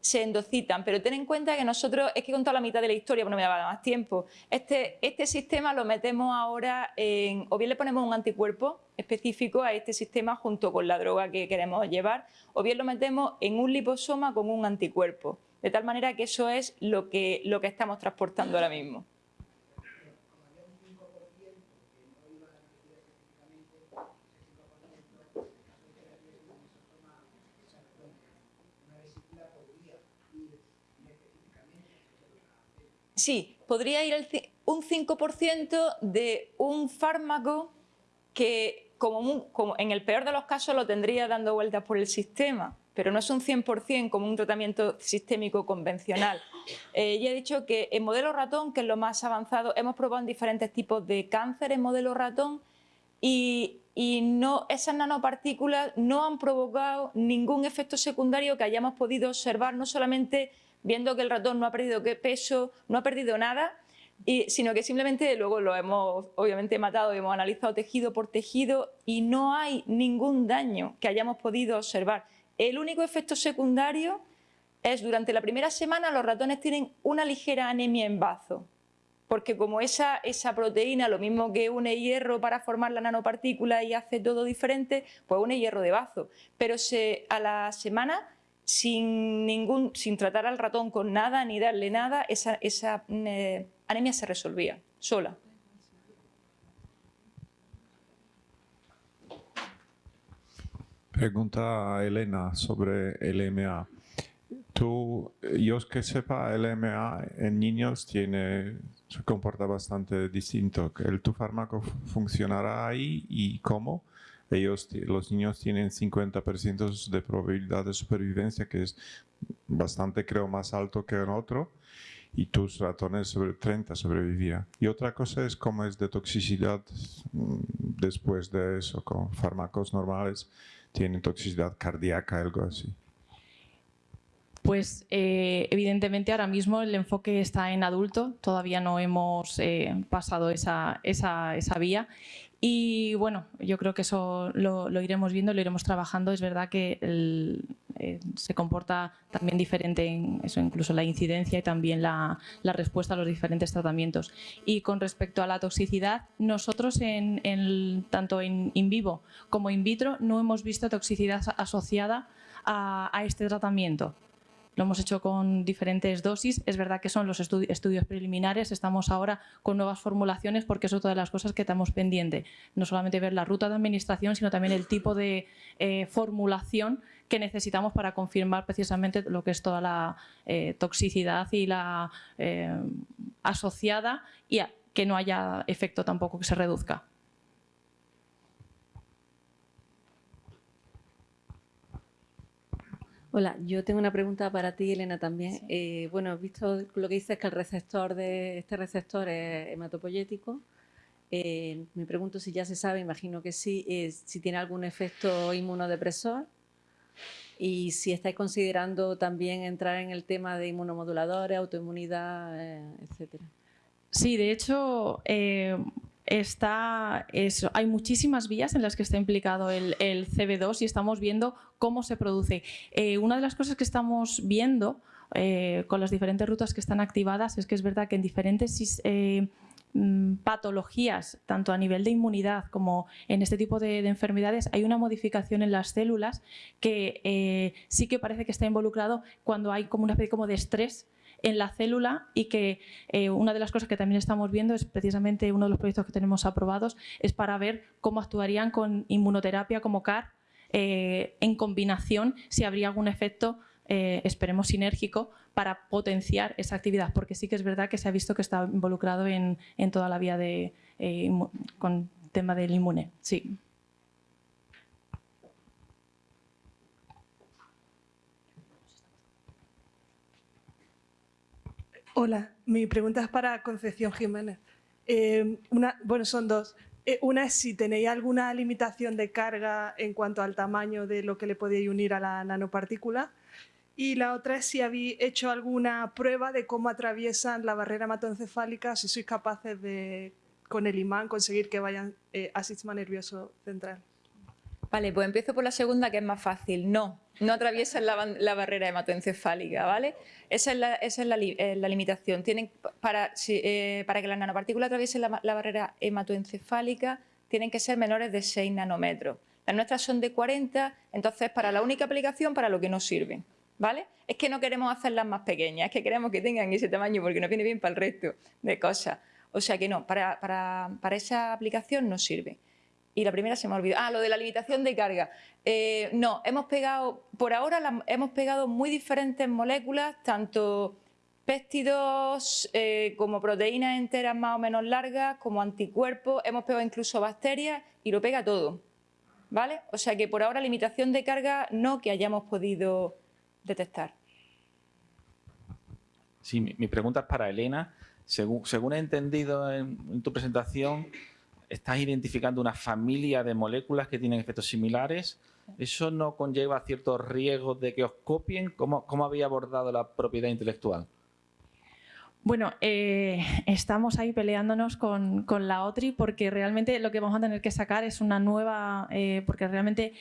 S3: se endocitan, pero ten en cuenta que nosotros, es que he contado la mitad de la historia, pero no me va a dar más tiempo. Este, este sistema lo metemos ahora en, o bien le ponemos un anticuerpo específico a este sistema junto con la droga que queremos llevar, o bien lo metemos en un liposoma con un anticuerpo, de tal manera que eso es lo que, lo que estamos transportando ahora mismo. Sí, podría ir un 5% de un fármaco que como en el peor de los casos lo tendría dando vueltas por el sistema, pero no es un 100% como un tratamiento sistémico convencional. Eh, ya he dicho que en modelo ratón, que es lo más avanzado, hemos probado en diferentes tipos de cáncer en modelo ratón y, y no, esas nanopartículas no han provocado ningún efecto secundario que hayamos podido observar, no solamente viendo que el ratón no ha perdido qué peso, no ha perdido nada, y- sino que simplemente luego lo hemos obviamente matado y hemos analizado tejido por tejido y no hay ningún daño que hayamos podido observar. El único efecto secundario es durante la primera semana los ratones tienen una ligera anemia en bazo, porque como esa, esa proteína, lo mismo que une hierro para formar la nanopartícula y hace todo diferente, pues une hierro de bazo. Pero a la semana, sin, ningún, sin tratar al ratón con nada ni darle nada, esa, esa eh, anemia se resolvía sola.
S9: Pregunta a Elena sobre LMA. Tú, yo que sepa, LMA en niños tiene, se comporta bastante distinto. ¿El tu fármaco fu- funcionará ahí y cómo? ellos, los niños tienen 50% de probabilidad de supervivencia, que es bastante, creo, más alto que en otro, y tus ratones sobre 30 sobrevivían. Y otra cosa es cómo es de toxicidad mm, después de eso, con fármacos normales, tienen toxicidad cardíaca, algo así.
S6: Pues eh, evidentemente ahora mismo el enfoque está en adulto, todavía no hemos eh, pasado esa, esa- esa vía y bueno, yo creo que eso lo, lo iremos viendo, lo iremos trabajando. Es verdad que eh, se comporta también diferente en eso, incluso la incidencia y también la, respuesta a los diferentes tratamientos. Y con respecto a la toxicidad, nosotros en, tanto en vivo como in vitro no hemos visto toxicidad asociada a este tratamiento. Lo hemos hecho con diferentes dosis. Es verdad que son los estu- estudios preliminares. Estamos ahora con nuevas formulaciones porque es otra de las cosas que estamos pendiente. No solamente ver la ruta de administración, sino también el tipo de eh, formulación que necesitamos para confirmar precisamente lo que es toda la eh, toxicidad y la eh, asociada y que no haya efecto tampoco que se reduzca.
S10: Hola, yo tengo una pregunta para ti, Elena, también. Eh, bueno, he visto lo que dices que el receptor de este receptor es hematopoyético. Eh, me pregunto si ya se sabe, imagino que sí, eh, si tiene algún efecto inmunodepresor y si estáis considerando también entrar en el tema de inmunomoduladores, autoinmunidad, eh, etcétera.
S6: Sí, de hecho, eh, hay muchísimas vías en las que está implicado el, el CB2 y estamos viendo cómo se produce. Eh, una de las cosas que estamos viendo eh, con las diferentes rutas que están activadas es que es verdad que en diferentes eh, mm, patologías, tanto a nivel de inmunidad como en este tipo de, de enfermedades, hay una modificación en las células que sí que parece que está involucrado cuando hay como una especie como de estrés en la célula y que eh, una de las cosas que también estamos viendo es precisamente uno de los proyectos que tenemos aprobados es para ver cómo actuarían con inmunoterapia como CAR eh, en combinación, si habría algún efecto, eh, esperemos, sinérgico para potenciar esa actividad, porque sí que es verdad que se ha visto que está involucrado en, en toda la vía de, con tema del inmune. Sí.
S11: Hola, mi pregunta es para Concepción Jiménez. Eh, una, bueno, son dos. Eh, una es si tenéis alguna limitación de carga en cuanto al tamaño de lo que le podéis unir a la nanopartícula. Y la otra es si habéis hecho alguna prueba de cómo atraviesan la barrera hematoencefálica, si sois capaces de, con el imán, conseguir que vayan eh, al sistema nervioso central.
S3: Vale, pues empiezo por la segunda, que es más fácil. No, no atraviesan la, barrera hematoencefálica, ¿vale? Esa es la, esa es la, eh, limitación. Tienen, para, eh, para que las nanopartículas atraviesen la barrera hematoencefálica, tienen que ser menores de 6 nanómetros. Las nuestras son de 40, entonces para la única aplicación, para lo que no sirven, ¿vale? Es que no queremos hacerlas más pequeñas, es que queremos que tengan ese tamaño porque nos viene bien para el resto de cosas. O sea que no, para, para, para esa aplicación no sirve. Y la primera se me ha olvidado. Ah, lo de la limitación de carga. Eh, no, hemos pegado, por ahora hemos pegado muy diferentes moléculas, tanto péptidos eh, como proteínas enteras más o menos largas, como anticuerpos, hemos pegado incluso bacterias y lo pega todo. ¿Vale? O sea que por ahora limitación de carga no que hayamos podido detectar.
S12: Sí, mi, pregunta es para Elena. Según, según he entendido en, en tu presentación, estás identificando una familia de moléculas que tienen efectos similares. ¿Eso no conlleva ciertos riesgos de que os copien? ¿Cómo, cómo habéis abordado la propiedad intelectual?
S6: Bueno, eh, estamos ahí peleándonos con, con la OTRI porque realmente lo que vamos a tener que sacar es una nueva, eh, porque realmente,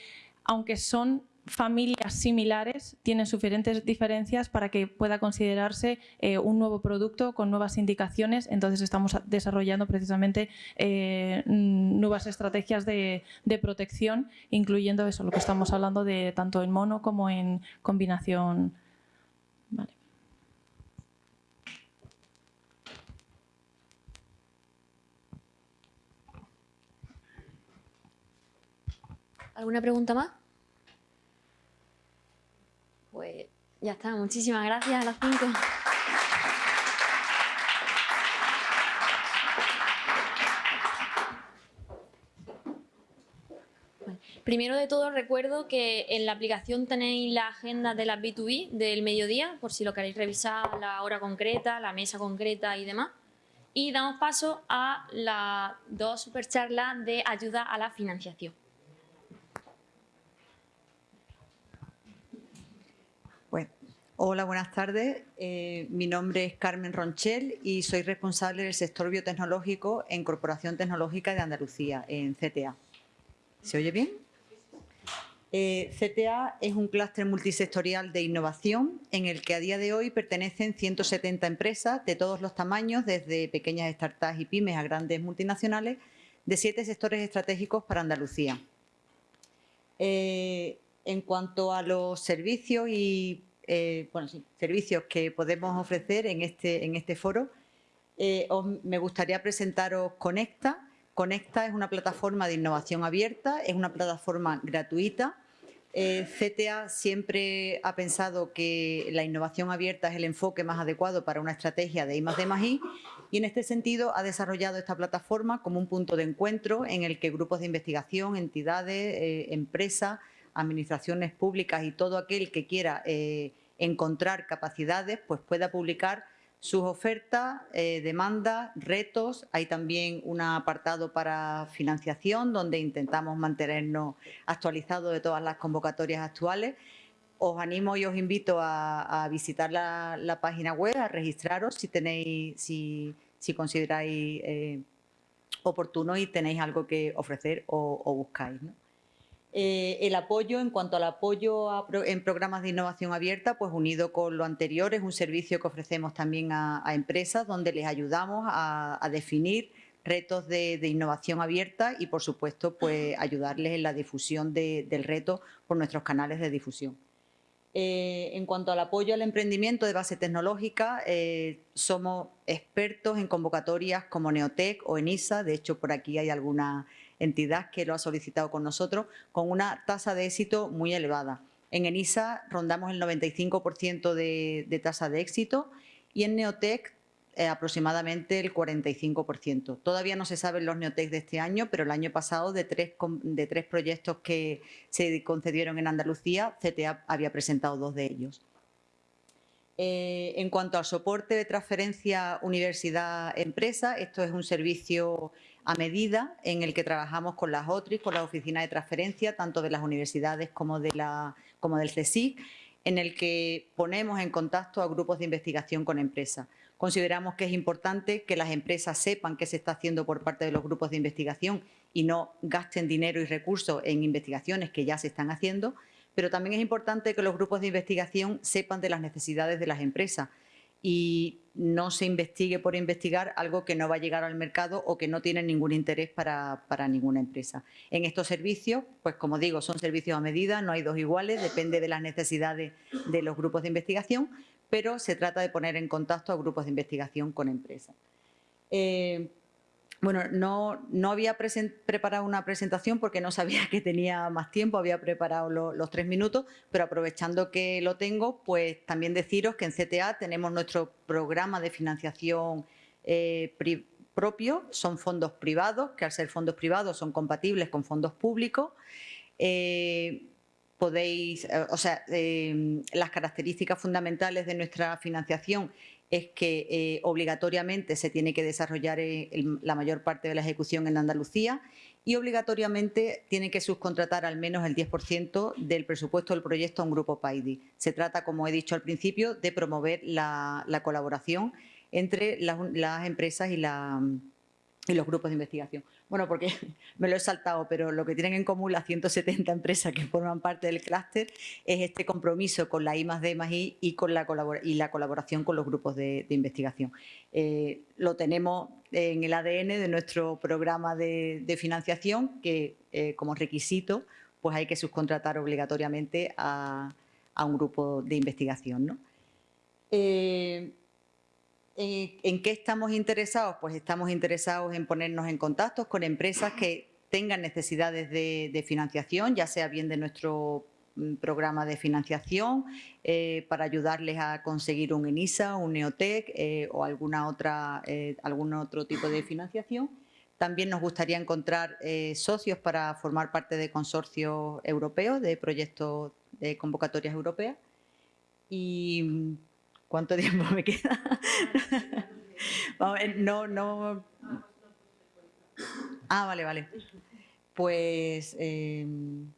S6: aunque son familias similares, tienen diferentes diferencias para que pueda considerarse eh, un nuevo producto con nuevas indicaciones. Entonces estamos desarrollando precisamente eh, nuevas estrategias de, protección, incluyendo eso, lo que estamos hablando de tanto en mono como en combinación.
S1: ¿Alguna pregunta más? Pues ya está, muchísimas gracias a las cinco. Primero de todo recuerdo que en la aplicación tenéis la agenda de las B2B del mediodía, por si lo queréis revisar, la hora concreta, la mesa concreta y demás. Y damos paso a las dos supercharlas de ayuda a la financiación.
S13: Hola, buenas tardes. Eh, mi nombre es Carmen Ronchel y soy responsable del sector biotecnológico en Corporación Tecnológica de Andalucía, en CTA. ¿Se oye bien? Eh, CTA es un clúster multisectorial de innovación en el que a día de hoy pertenecen 170 empresas de todos los tamaños, desde pequeñas startups y pymes a grandes multinacionales, de siete sectores estratégicos para Andalucía. Eh, en cuanto a los servicios y eh, bueno, servicios que podemos ofrecer en este, en este foro. Eh, me gustaría presentaros Conecta. Conecta es una plataforma de innovación abierta, es una plataforma gratuita. Eh, CTA siempre ha pensado que la innovación abierta es el enfoque más adecuado para una estrategia de I más I y en este sentido ha desarrollado esta plataforma como un punto de encuentro en el que grupos de investigación, entidades, empresas, administraciones públicas y todo aquel que quiera encontrar capacidades, pues pueda publicar sus ofertas, eh, demandas, retos. Hay también un apartado para financiación donde intentamos mantenernos actualizados de todas las convocatorias actuales. Os animo y os invito a, visitar la, página web, a registraros si tenéis, si, consideráis eh, oportuno y tenéis algo que ofrecer o, buscáis. Eh, el apoyo, en cuanto al apoyo en programas de innovación abierta, pues unido con lo anterior, es un servicio que ofrecemos también a, empresas donde les ayudamos a, definir retos de, innovación abierta y, por supuesto, pues ayudarles en la difusión del reto por nuestros canales de difusión. Eh, en cuanto al apoyo al emprendimiento de base tecnológica, eh, somos expertos en convocatorias como Neotec o ENISA, de hecho por aquí hay alguna entidad que lo ha solicitado con nosotros, con una tasa de éxito muy elevada. En ENISA rondamos el 95% de, tasa de éxito y en Neotec eh, aproximadamente el 45%. Todavía no se saben los Neotec de este año, pero el año pasado de tres, de tres proyectos que se concedieron en Andalucía, CTA había presentado dos de ellos. Eh, en cuanto al soporte de transferencia universidad-empresa, esto es un servicio a medida en el que trabajamos con las OTRIS, con la oficina de transferencia, tanto de las universidades como del CSIC, en el que ponemos en contacto a grupos de investigación con empresas. Consideramos que es importante que las empresas sepan qué se está haciendo por parte de los grupos de investigación y no gasten dinero y recursos en investigaciones que ya se están haciendo, pero también es importante que los grupos de investigación sepan de las necesidades de las empresas y no se investigue por investigar algo que no va a llegar al mercado o que no tiene ningún interés para, ninguna empresa. En estos servicios, pues como digo, son servicios a medida, no hay dos iguales, depende de las necesidades de los grupos de investigación, pero se trata de poner en contacto a grupos de investigación con empresas. Eh, bueno, no, había preparado una presentación porque no sabía que tenía más tiempo, había preparado los tres minutos, pero aprovechando que lo tengo, pues también deciros que en CTA tenemos nuestro programa de financiación eh, propio, son fondos privados, que al ser fondos privados son compatibles con fondos públicos. Eh, podéis, eh, o sea, las características fundamentales de nuestra financiación es que eh, obligatoriamente se tiene que desarrollar eh, la mayor parte de la ejecución en Andalucía y obligatoriamente tiene que subcontratar al menos el 10% del presupuesto del proyecto a un grupo PAIDI. Se trata, como he dicho al principio, de promover la, colaboración entre las empresas y la y los grupos de investigación. Bueno, porque [laughs] me lo he saltado, pero lo que tienen en común las 170 empresas que forman parte del clúster es este compromiso con la I más D más I y, con la, y la colaboración con los grupos de, investigación. Eh, lo tenemos en el ADN de nuestro programa de, financiación, que eh, como requisito pues hay que subcontratar obligatoriamente a, un grupo de investigación. ¿no? Eh, ¿En qué estamos interesados? Pues estamos interesados en ponernos en contacto con empresas que tengan necesidades de, financiación, ya sea bien de nuestro mm, programa de financiación eh, para ayudarles a conseguir un ENISA, un Neotec eh, o alguna otra, algún otro tipo de financiación, También nos gustaría encontrar eh, socios para formar parte de consorcios europeos, de proyectos de convocatorias europeas. ¿Y cuánto tiempo me queda? [laughs] no, no... Ah, vale, vale. Pues em,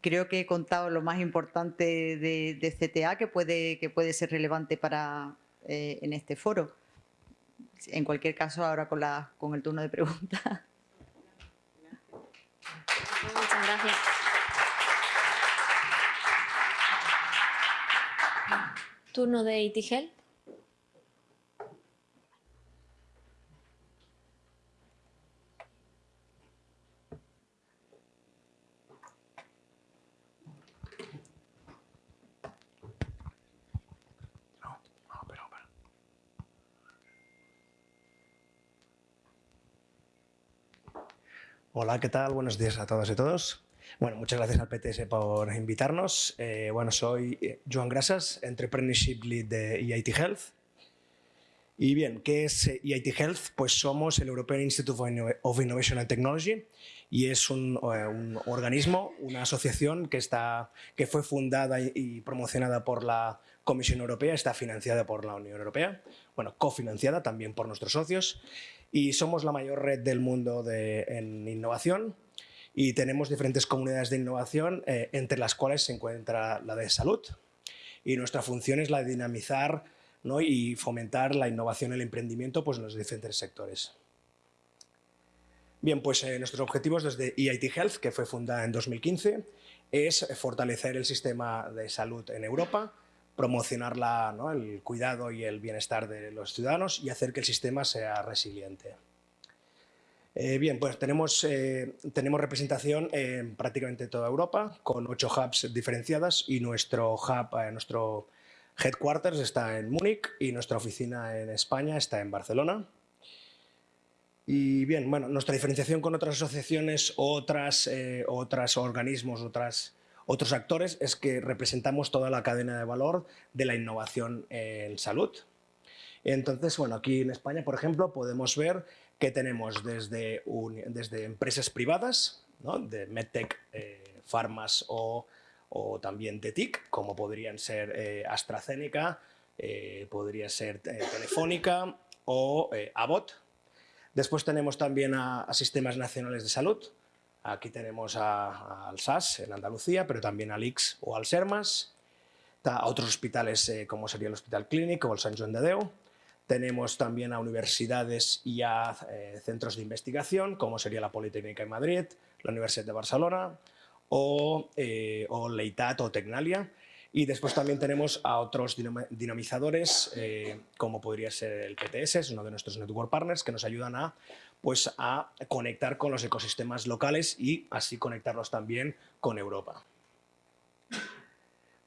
S13: creo que he contado lo más importante de, CTA que puede, que puede ser relevante para, eh, en este foro. En cualquier caso, ahora con, la, con el turno de preguntas.
S1: Muchas gracias. Turno de Itigel.
S14: Hola, ¿qué tal? Buenos días a todas y todos. Bueno, muchas gracias al PTS por invitarnos. Eh, bueno, soy eh, Joan Grasas, Entrepreneurship Lead de EIT Health. Y bien, ¿qué es EIT Health? Pues somos el European Institute of Innovation and Technology y es un, eh, un organismo, una asociación que, está, que fue fundada y promocionada por la Comisión Europea, está financiada por la Unión Europea, bueno, cofinanciada también por nuestros socios y somos la mayor red del mundo de, en innovación y tenemos diferentes comunidades de innovación eh, entre las cuales se encuentra la de salud y nuestra función es la de dinamizar y fomentar la innovación y el emprendimiento pues, en los diferentes sectores. Bien, pues eh, nuestros objetivos desde EIT Health, que fue fundada en 2015, es fortalecer el sistema de salud en Europa, promocionar el cuidado y el bienestar de los ciudadanos y hacer que el sistema sea resiliente. Eh, bien, pues tenemos, eh, tenemos representación en prácticamente toda Europa, con ocho hubs diferenciadas y nuestro hub, eh, nuestro headquarters está en Múnich y nuestra oficina en España está en Barcelona. Y bien, bueno, nuestra diferenciación con otras asociaciones, otras, organismos, otras otros actores es que representamos toda la cadena de valor de la innovación en salud. Entonces, bueno, aquí en España, por ejemplo, podemos ver que tenemos desde, desde empresas privadas, de MedTech, eh, Farmas o, también de TIC, como podrían ser eh, AstraZeneca, eh, podría ser Telefónica o Abbott. Después tenemos también a sistemas nacionales de salud, Aquí tenemos al SAS en Andalucía, pero también al IX o al SERMAS, a otros hospitales eh, como sería el Hospital Clínico o el San Joan de Déu. Tenemos también a universidades y a eh, centros de investigación, como sería la Politécnica de Madrid, la Universidad de Barcelona o, eh, o Leitat o Tecnalia. Y después también tenemos a otros dinamizadores, como podría ser el PTS, es uno de nuestros network partners, que nos ayudan a pues a conectar con los ecosistemas locales y así conectarlos también con Europa.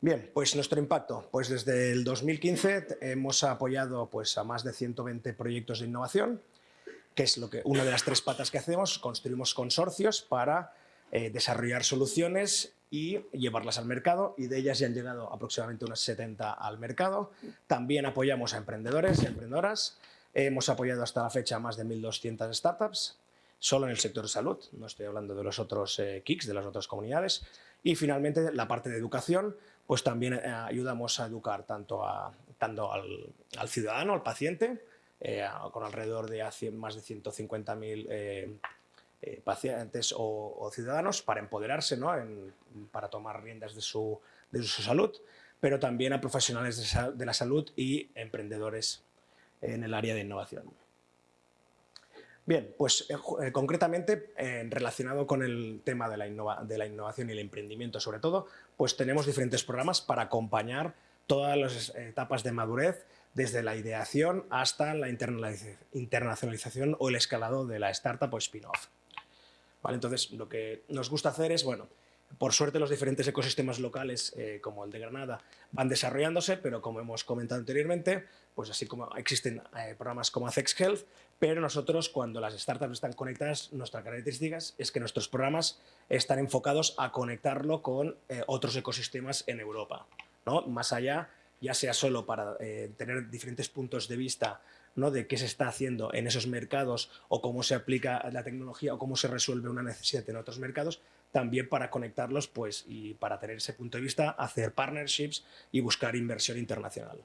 S14: Bien, pues nuestro impacto. Pues desde el 2015 hemos apoyado pues, a más de 120 proyectos de innovación, que es lo que, una de las tres patas que hacemos, construimos consorcios para eh, desarrollar soluciones y llevarlas al mercado y de ellas ya han llegado aproximadamente unas 70 al mercado. También apoyamos a emprendedores y emprendedoras Hemos apoyado hasta la fecha más de 1.200 startups, solo en el sector de salud, no estoy hablando de los otros eh, KICs, de las otras comunidades. Y finalmente la parte de educación, pues también eh, ayudamos a educar tanto, a, tanto al, ciudadano, al paciente, eh, con alrededor de más de 150.000 pacientes o, ciudadanos para empoderarse, ¿no? para tomar riendas de su, de su salud, pero también a profesionales de la salud y emprendedores en el área de innovación. Bien, pues eh, eh, concretamente eh, relacionado con el tema de la, innovación y el emprendimiento sobre todo, pues tenemos diferentes programas para acompañar todas las etapas de madurez desde la ideación hasta la internacionalización o el escalado de la startup o spin-off. ¿Vale? Entonces, lo que nos gusta hacer es, bueno, por suerte los diferentes ecosistemas locales, como el de Granada, van desarrollándose, pero como hemos comentado anteriormente, pues así como existen programas como Acex Health, pero nosotros cuando las startups están conectadas, nuestras características es que nuestros programas están enfocados a conectarlo con eh, otros ecosistemas en Europa, ¿no? más allá, ya sea solo para tener diferentes puntos de vista ¿no? de qué se está haciendo en esos mercados o cómo se aplica la tecnología o cómo se resuelve una necesidad en otros mercados, también para conectarlos pues, y para tener ese punto de vista, hacer partnerships y buscar inversión internacional.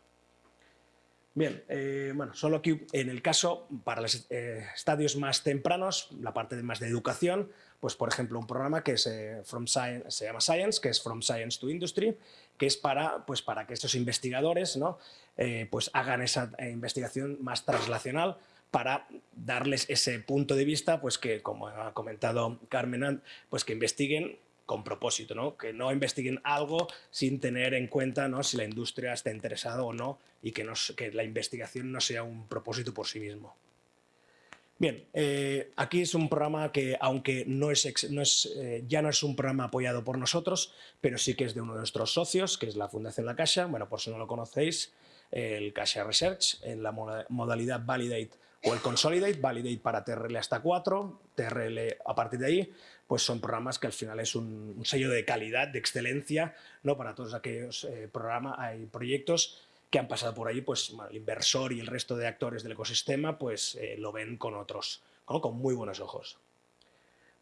S14: Bien, eh, bueno, solo aquí en el caso, para los eh, estadios más tempranos, la parte más de educación, pues por ejemplo un programa que es, eh, se llama Science, que es From Science to Industry, que es para, pues, para que estos investigadores ¿no? pues hagan esa investigación más translacional para darles ese punto de vista, pues que como ha comentado Carmen, pues que investiguen con propósito, ¿no? que no investiguen algo sin tener en cuenta ¿no? si la industria está interesada o no y que, que la investigación no sea un propósito por sí mismo. Bien, eh, aquí es un programa que, aunque no es, no es eh, ya no es un programa apoyado por nosotros, pero sí que es de uno de nuestros socios, que es la Fundación La Caixa. Bueno, por si no lo conocéis, el Caixa Research, en la modalidad Validate o el Consolidate, Validate para TRL hasta 4, TRL a partir de ahí, pues son programas que al final es un, sello de calidad, de excelencia, ¿no? para todos aquellos eh, programas, hay proyectos que han pasado por ahí, pues el inversor y el resto de actores del ecosistema pues eh, lo ven con otros, con muy buenos ojos.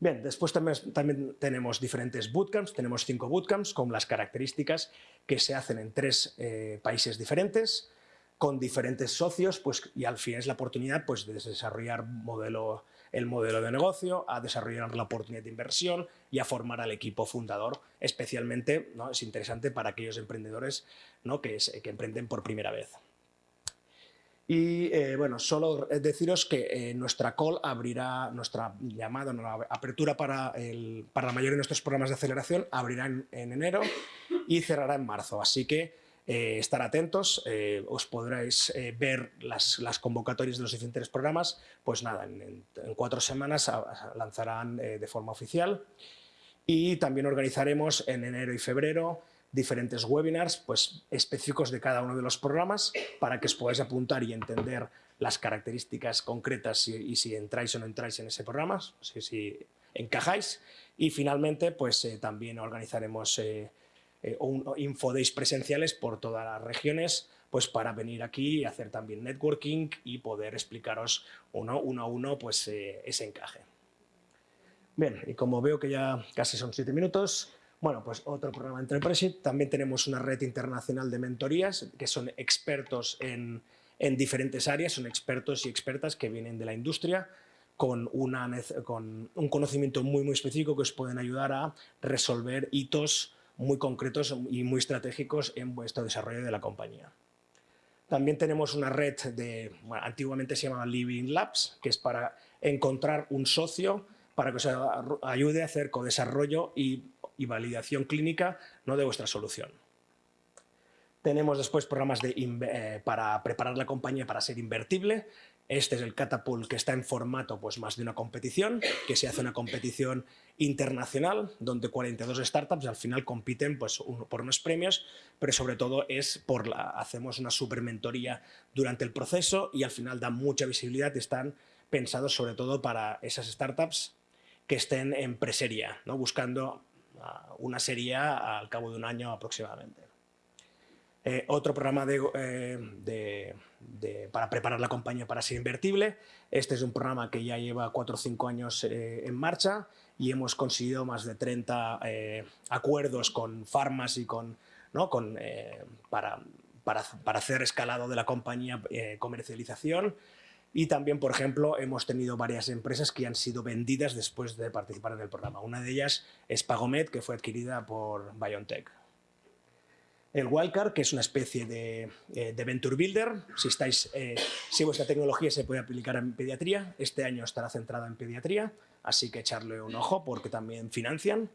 S14: Bien, después también, tenemos diferentes bootcamps, tenemos cinco bootcamps con las características que se hacen en tres eh, países diferentes, con diferentes socios pues, y al fin es la oportunidad pues, de desarrollar modelo, el modelo de negocio, a desarrollar la oportunidad de inversión y a formar al equipo fundador. Especialmente ¿no? es interesante para aquellos emprendedores ¿no? que, emprenden por primera vez. Y eh, bueno, solo deciros que eh, nuestra call abrirá, nuestra llamada, la apertura para, la mayoría de nuestros programas de aceleración abrirá en, enero y cerrará en marzo. Así que eh, estar atentos, os podréis ver las, las, convocatorias de los diferentes programas, pues nada, en, en cuatro semanas lanzarán de forma oficial y también organizaremos en enero y febrero diferentes webinars pues, específicos de cada uno de los programas para que os podáis apuntar y entender las características concretas y, si entráis o no entráis en ese programa, si, si encajáis. Y finalmente pues, eh, también organizaremos eh, eh, infodays presenciales por todas las regiones pues para venir aquí y hacer también networking y poder explicaros uno, a uno pues, ese encaje. Bien, y como veo que ya casi son siete minutos, bueno, pues otro programa Entrepreneurship. También tenemos una red internacional de mentorías que son expertos en, diferentes áreas, son expertos y expertas que vienen de la industria con, una, con un conocimiento muy, muy específico que os pueden ayudar a resolver hitos muy concretos y muy estratégicos en vuestro desarrollo de la compañía. También tenemos una red de, antiguamente se llamaba Living Labs, que es para encontrar un socio para que os ayude a hacer co-desarrollo y y validación clínica ¿no? de vuestra solución. Tenemos después programas eh, para preparar la compañía para ser invertible. Este es el Catapult que está en formato pues, más de una competición, que se hace una competición internacional donde 42 startups al final compiten pues, por unos premios, pero sobre todo es por la, hacemos una super mentoría durante el proceso y al final da mucha visibilidad y están pensados sobre todo para esas startups que estén en preseria, ¿no? buscando una serie al cabo de un año aproximadamente. Eh, otro programa eh, para preparar la compañía para ser invertible. Este es un programa que ya lleva 4 o 5 años eh, en marcha y hemos conseguido más de 30 acuerdos con farmas y con, ¿no? con para, para, para, hacer escalado de la compañía comercialización y también, por ejemplo, hemos tenido varias empresas que han sido vendidas después de participar en el programa. Una de ellas es Pagomed, que fue adquirida por BioNTech. El Wildcard, que es una especie de, eh, Venture Builder. Si, estáis, eh, si vuestra tecnología se puede aplicar en pediatría, este año estará centrada en pediatría, así que echarle un ojo porque también financian.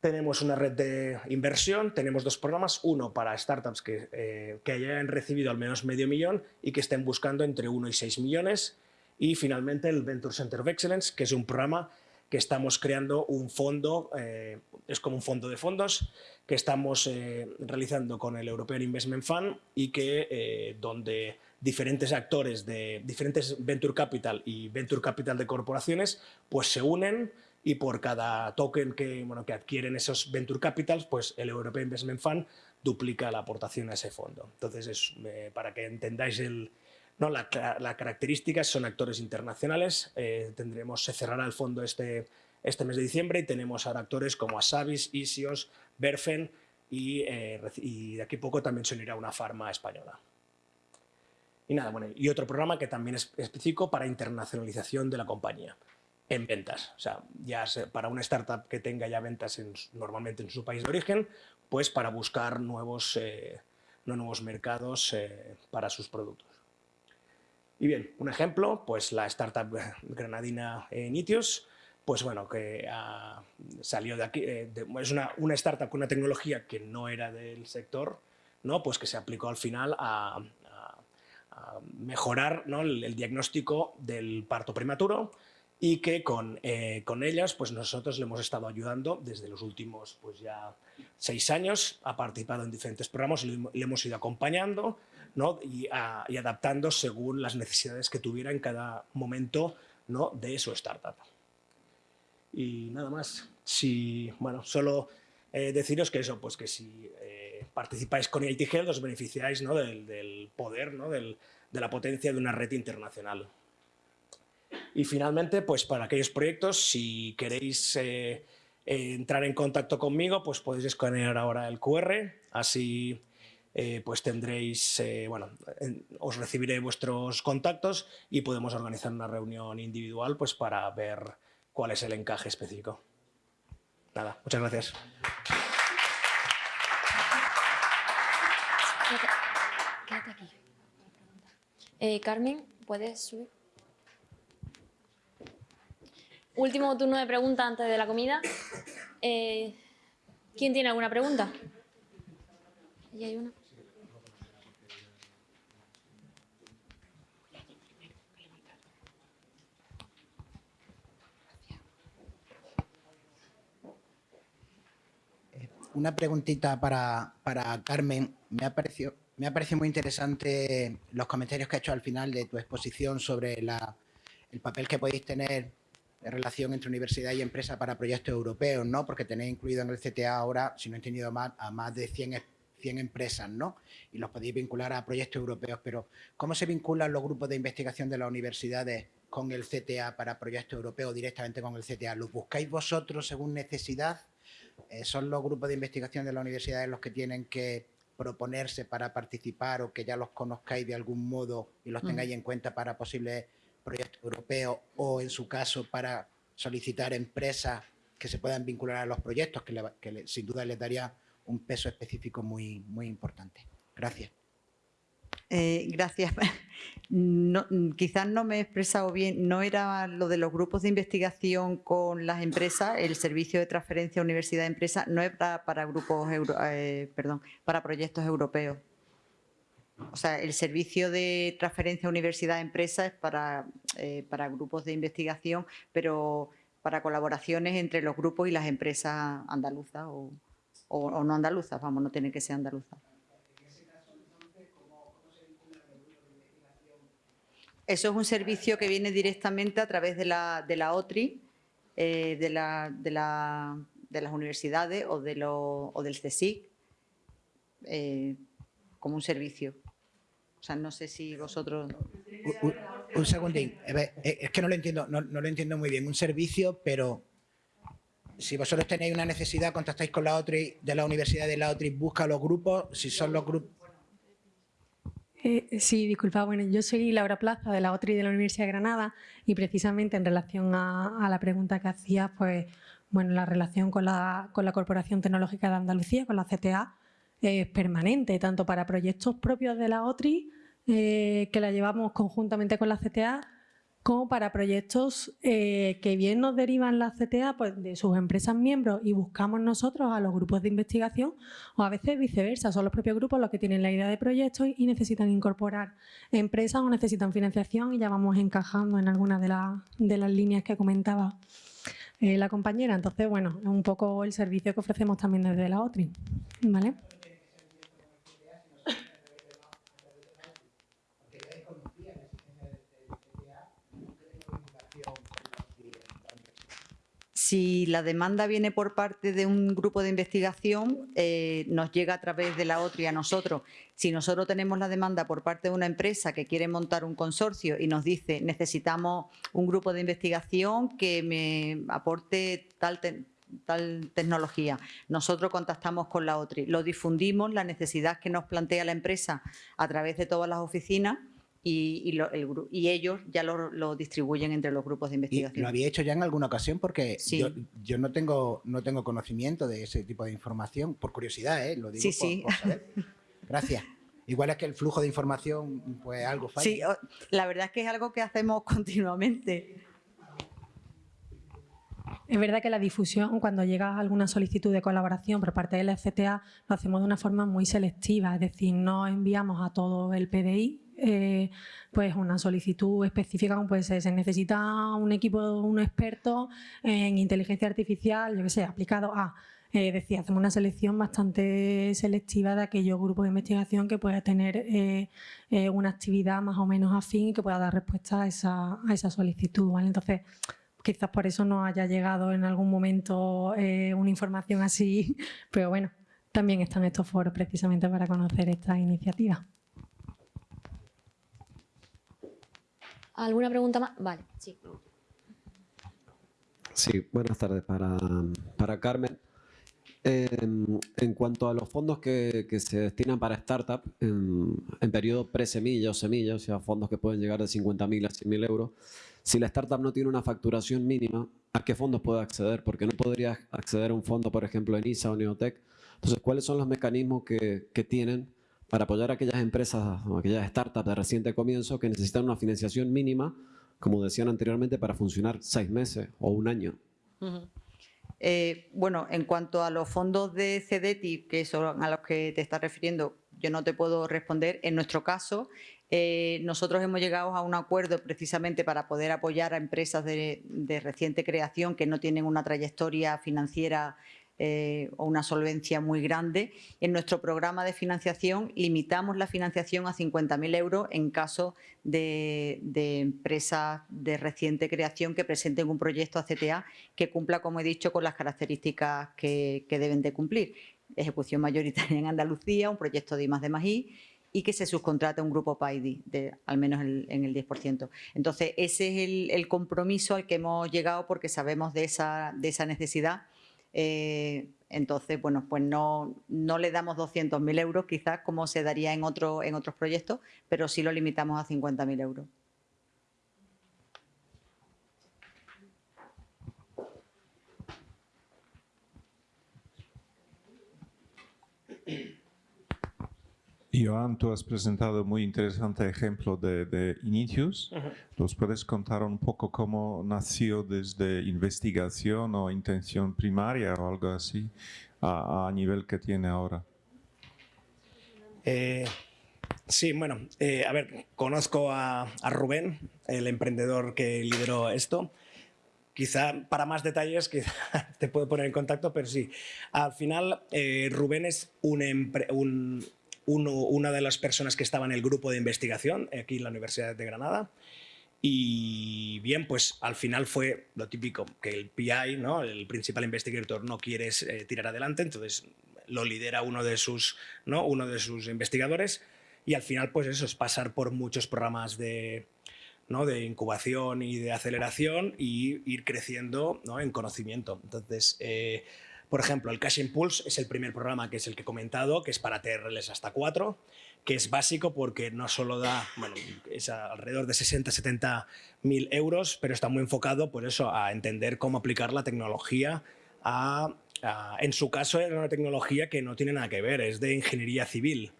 S14: Tenemos una red de inversión, tenemos dos programas, uno para startups que, eh, que hayan recibido al menos medio millón y que estén buscando entre 1 y 6 millones. Y finalmente el Venture Center of Excellence, que es un programa que estamos creando un fondo, eh, es como un fondo de fondos, que estamos eh, realizando con el European Investment Fund y que donde diferentes actores de diferentes Venture Capital y Venture Capital de corporaciones pues se unen y por cada token que, bueno, que adquieren esos Venture Capitals, pues el European Investment Fund duplica la aportación a ese fondo. Entonces, es, eh, para que entendáis el, ¿no? La, la característica son actores internacionales, eh, tendremos, se cerrará el fondo este, este mes de diciembre y tenemos ahora actores como Asavis, Isios, Berfen y, eh, y de aquí a poco también se unirá una farma española. Y nada, bueno, y otro programa que también es específico para internacionalización de la compañía en ventas. O sea, ya para una startup que tenga ya ventas en, normalmente en su país de origen, pues para buscar nuevos, eh, nuevos mercados para sus productos. Y bien, un ejemplo, pues la startup granadina Nitios, pues bueno, que ah, salió de aquí, eh, es una, una, startup con una tecnología que no era del sector, ¿no? pues que se aplicó al final a, mejorar ¿no? el, el, diagnóstico del parto prematuro y que con, eh, con, ellas pues nosotros le hemos estado ayudando desde los últimos pues ya seis años, ha participado en diferentes programas, le, le hemos ido acompañando ¿no? y, adaptando según las necesidades que tuviera en cada momento ¿no? de su startup. Y nada más, si, bueno, solo eh, deciros que eso, pues que si eh, participáis con IT os beneficiáis ¿no? del, del, poder, ¿no? Del, de la potencia de una red internacional. Y finalmente, pues para aquellos proyectos, si queréis eh, entrar en contacto conmigo, pues podéis escanear ahora el QR, así eh, pues tendréis, eh, bueno, en, os recibiré vuestros contactos y podemos organizar una reunión individual pues para ver cuál es el encaje específico. Nada, muchas gracias.
S1: Quédate aquí. Eh, Carmen, ¿puedes subir? Último turno de preguntas antes de la comida. ¿Quién tiene alguna pregunta? ¿Y hay una?
S8: Una preguntita para, para Carmen. Me ha, parecido, me ha parecido muy interesante los comentarios que ha hecho al final de tu exposición sobre la, el papel que podéis tener de relación entre universidad y empresa para proyectos europeos, ¿no? Porque tenéis incluido en el CTA ahora, si no he entendido mal, a más de 100, 100 empresas, ¿no? Y los podéis vincular a proyectos europeos, pero ¿cómo se vinculan los grupos de investigación de las universidades con el CTA para proyectos europeos directamente con el CTA? ¿Los buscáis vosotros según necesidad? Eh, ¿Son los grupos de investigación de las universidades los que tienen que proponerse para participar o que ya los conozcáis de algún modo y los tengáis mm. en cuenta para posibles proyecto europeo o, en su caso, para solicitar empresas que se puedan vincular a los proyectos, que, le, que le, sin duda les daría un peso específico muy, muy importante. Gracias.
S13: Eh, gracias. [laughs] No, quizás no me he expresado bien, no era lo de los grupos de investigación con las empresas, el servicio de transferencia universidad-empresa no era para grupos, eh, perdón, para proyectos europeos. O sea, el servicio de transferencia universidad-empresa es para, eh, para grupos de investigación, pero para colaboraciones entre los grupos y las empresas andaluzas o no andaluzas, vamos, no tiene que ser andaluzas. Eso es un servicio que viene directamente a través de la, de la OTRI, eh, de, la, de, la, de, las universidades o, de lo, o del CSIC, eh, como un servicio. O sea, no sé si vosotros...
S8: Un, un segundín, eh, es que no lo entiendo, no, no, lo entiendo muy bien. Un servicio, pero si vosotros tenéis una necesidad, contactáis con la OTRI de la Universidad de la OTRI, busca los grupos, si son los grupos...
S15: Eh, sí, disculpa, bueno, yo soy Laura Plaza de la OTRI de la Universidad de Granada y precisamente en relación a, a la pregunta que hacías, pues bueno, la relación con la, con la Corporación Tecnológica de Andalucía, con la CTA, es permanente, tanto para proyectos propios de la OTRI, eh, que la llevamos conjuntamente con la CTA, como para proyectos eh, que bien nos derivan la CTA pues, de sus empresas miembros y buscamos nosotros a los grupos de investigación o a veces viceversa, son los propios grupos los que tienen la idea de proyectos y necesitan incorporar empresas o necesitan financiación y ya vamos encajando en algunas de, la, de las líneas que comentaba eh, la compañera. Entonces, bueno, es un poco el servicio que ofrecemos también desde la OTRI. ¿vale?
S13: Si la demanda viene por parte de un grupo de investigación, eh, nos llega a través de la OTRI a nosotros. Si nosotros tenemos la demanda por parte de una empresa que quiere montar un consorcio y nos dice necesitamos un grupo de investigación que me aporte tal, tal tecnología. Nosotros contactamos con la OTRI, lo difundimos, la necesidad que nos plantea la empresa a través de todas las oficinas y, ellos ya lo, distribuyen entre los grupos de investigación.
S8: ¿Lo había hecho ya en alguna ocasión? Porque yo, no, tengo, no tengo conocimiento de ese tipo de información, por curiosidad, ¿eh? lo digo
S13: sí, sí. [laughs]
S8: Gracias. Igual es que el flujo de información, pues algo falla.
S13: Sí, la verdad es que es algo que hacemos [laughs] continuamente.
S15: Es verdad que la difusión, cuando llega alguna solicitud de colaboración por parte del FCTA, lo hacemos de una forma muy selectiva, es decir, no enviamos a todo el PDI eh, pues una solicitud específica, como puede ser, se necesita un equipo, un experto en inteligencia artificial, yo que sé, aplicado a... Eh, decía, hacemos una selección bastante selectiva de aquellos grupos de investigación que pueda tener eh, una actividad más o menos afín y que pueda dar respuesta a esa, solicitud. ¿vale? Entonces, quizás por eso no haya llegado en algún momento una información así, [laughs] pero bueno, también están estos foros precisamente para conocer esta iniciativa.
S1: ¿Alguna pregunta más? Vale, sí.
S16: Sí, buenas tardes para, para Carmen. Em, en cuanto a los fondos que, que se destinan para startup en, en periodo pre-semilla o semilla, o sea, fondos que pueden llegar de 50.000 a 100.000 euros, si la startup no tiene una facturación mínima, ¿a qué fondos puede acceder? Porque no podría acceder a un fondo, por ejemplo, en ISA o Neotech. Entonces, ¿cuáles son los mecanismos que, que tienen para apoyar a aquellas empresas o aquellas startups de reciente comienzo que necesitan una financiación mínima, como decían anteriormente, para funcionar seis meses o un año.
S13: Eh, bueno, en cuanto a los fondos de CEDETI, que son a los que te estás refiriendo, yo no te puedo responder. En nuestro caso, eh, nosotros hemos llegado a un acuerdo precisamente para poder apoyar a empresas de, de reciente creación que no tienen una trayectoria financiera eh, o una solvencia muy grande. En nuestro programa de financiación limitamos la financiación a 50.000 euros en caso de, empresas de reciente creación que presenten un proyecto a CTA que cumpla, como he dicho, con las características que, deben de cumplir. Ejecución mayoritaria en Andalucía, un proyecto de I de Magí y que se subcontrate a un grupo PAIDI, de, al menos en el 10%. Entonces, ese es el, el, compromiso al que hemos llegado porque sabemos de esa necesidad eh, entonces, bueno, pues no, no le damos 200.000 euros quizás como se daría en, otro, en otros proyectos, pero sí lo limitamos a 50.000 euros.
S9: Joan, tú has presentado muy interesante ejemplo de, de Initius. ¿Nos puedes contar un poco cómo nació desde investigación o intención primaria o algo así a, nivel que tiene ahora?
S14: Eh, sí, bueno, eh, a ver, conozco a, Rubén, el emprendedor que lideró esto. Quizá para más detalles [laughs] quizá te puedo poner en contacto, pero sí. Al final, eh, Rubén es un, un una de las personas que estaba en el grupo de investigación aquí en la Universidad de Granada. Y bien, pues al final fue lo típico, que el PI, ¿no? el Principal Investigator, no quiere eh, tirar adelante, entonces lo lidera uno de, sus, ¿no? uno de sus investigadores y al final pues eso es pasar por muchos programas de, ¿no? de incubación y de aceleración y ir creciendo ¿no? en conocimiento. Entonces, eh, por ejemplo, el Cash Impulse es el primer programa que es el que he comentado, que es para TRLs hasta 4, que es básico porque no solo da, bueno, es alrededor de 60-70 mil euros, pero está muy enfocado por eso a entender cómo aplicar la tecnología a, en su caso era una tecnología que no tiene nada que ver, es de ingeniería civil,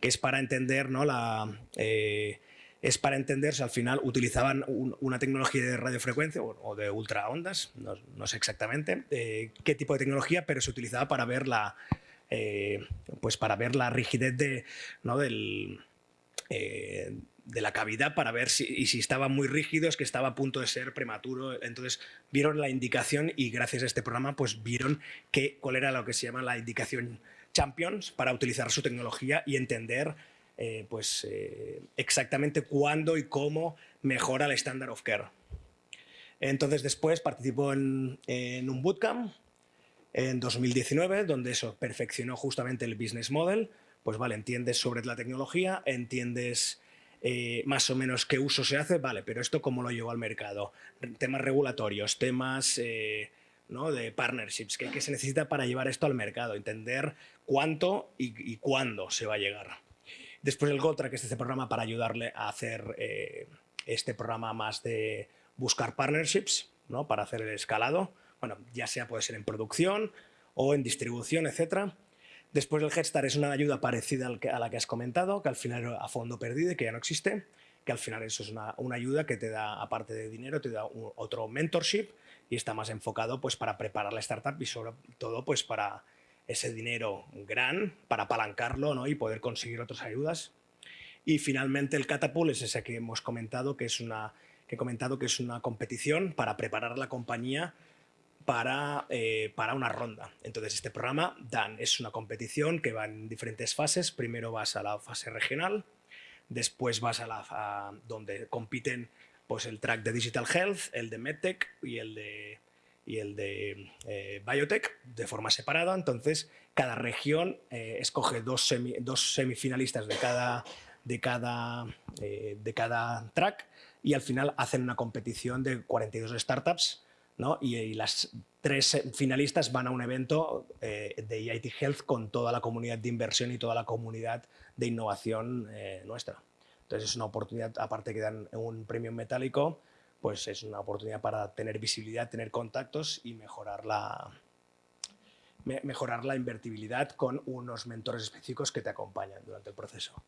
S14: que es para entender ¿no? la, eh, es para entenderse, al final utilizaban una tecnología de radiofrecuencia o, de ultraondas, no, no sé exactamente eh, qué tipo de tecnología, pero se utilizaba para ver la, eh, pues para ver la rigidez de, ¿no? del, eh, de la cavidad para ver si, y si estaba muy rígido es que estaba a punto de ser prematuro. Entonces vieron la indicación y gracias a este programa pues vieron que, cuál era lo que se llama la indicación Champions para utilizar su tecnología y entender eh, pues, eh, exactamente cuándo y cómo mejora el standard of care. Entonces después participó en, un bootcamp en 2019, donde eso perfeccionó justamente el business model. Pues vale, entiendes sobre la tecnología, entiendes eh, más o menos qué uso se hace, vale, pero esto cómo lo llevo al mercado. Temas regulatorios, temas ¿no? de partnerships, ¿qué, se necesita para llevar esto al mercado, entender cuánto y, cuándo se va a llegar. Después el GOTRA, que es este programa para ayudarle a hacer eh, este programa más de buscar partnerships, ¿no? para hacer el escalado, bueno, ya sea puede ser en producción o en distribución, etcétera. Después el Head es una ayuda parecida a la que has comentado, que al final era a fondo perdido y que ya no existe, que al final eso es una, ayuda que te da, aparte de dinero, te da otro mentorship y está más enfocado pues para preparar la startup y sobre todo pues para ese dinero gran, para apalancarlo ¿no? y poder conseguir otras ayudas. Y finalmente el Catapult es ese que hemos comentado, que es una, que he comentado que es una competición para preparar la compañía para, eh, para una ronda. Entonces, este programa, DAN, es una competición que va en diferentes fases. Primero vas a la fase regional, después vas a la donde compiten pues, el track de Digital Health, el de MedTech y el de, y el de eh, Biotech de forma separada. Entonces, cada región eh, escoge dos, dos, semifinalistas de cada, de, cada, de cada track y al final hacen una competición de 42 startups y, las tres finalistas van a un evento eh, de EIT Health con toda la comunidad de inversión y toda la comunidad de innovación eh, nuestra. Entonces es una oportunidad, aparte que dan un premio metálico, pues es una oportunidad para tener visibilidad, tener contactos y mejorar la, mejorar la invertibilidad con unos mentores específicos que te acompañan durante el proceso.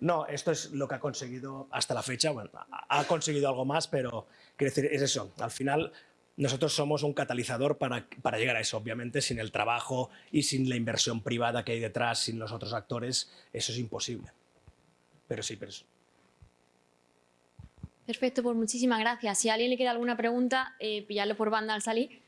S14: No, esto es lo que ha conseguido hasta la fecha. Bueno, ha conseguido algo más, pero quiero decir, es eso. Al final, nosotros somos un catalizador para, para, llegar a eso. Obviamente, sin el trabajo y sin la inversión privada que hay detrás, sin los otros actores, eso es imposible. Pero sí, pero
S1: Perfecto, pues muchísimas gracias. Si a alguien le queda alguna pregunta, eh, pillarlo por banda al salir.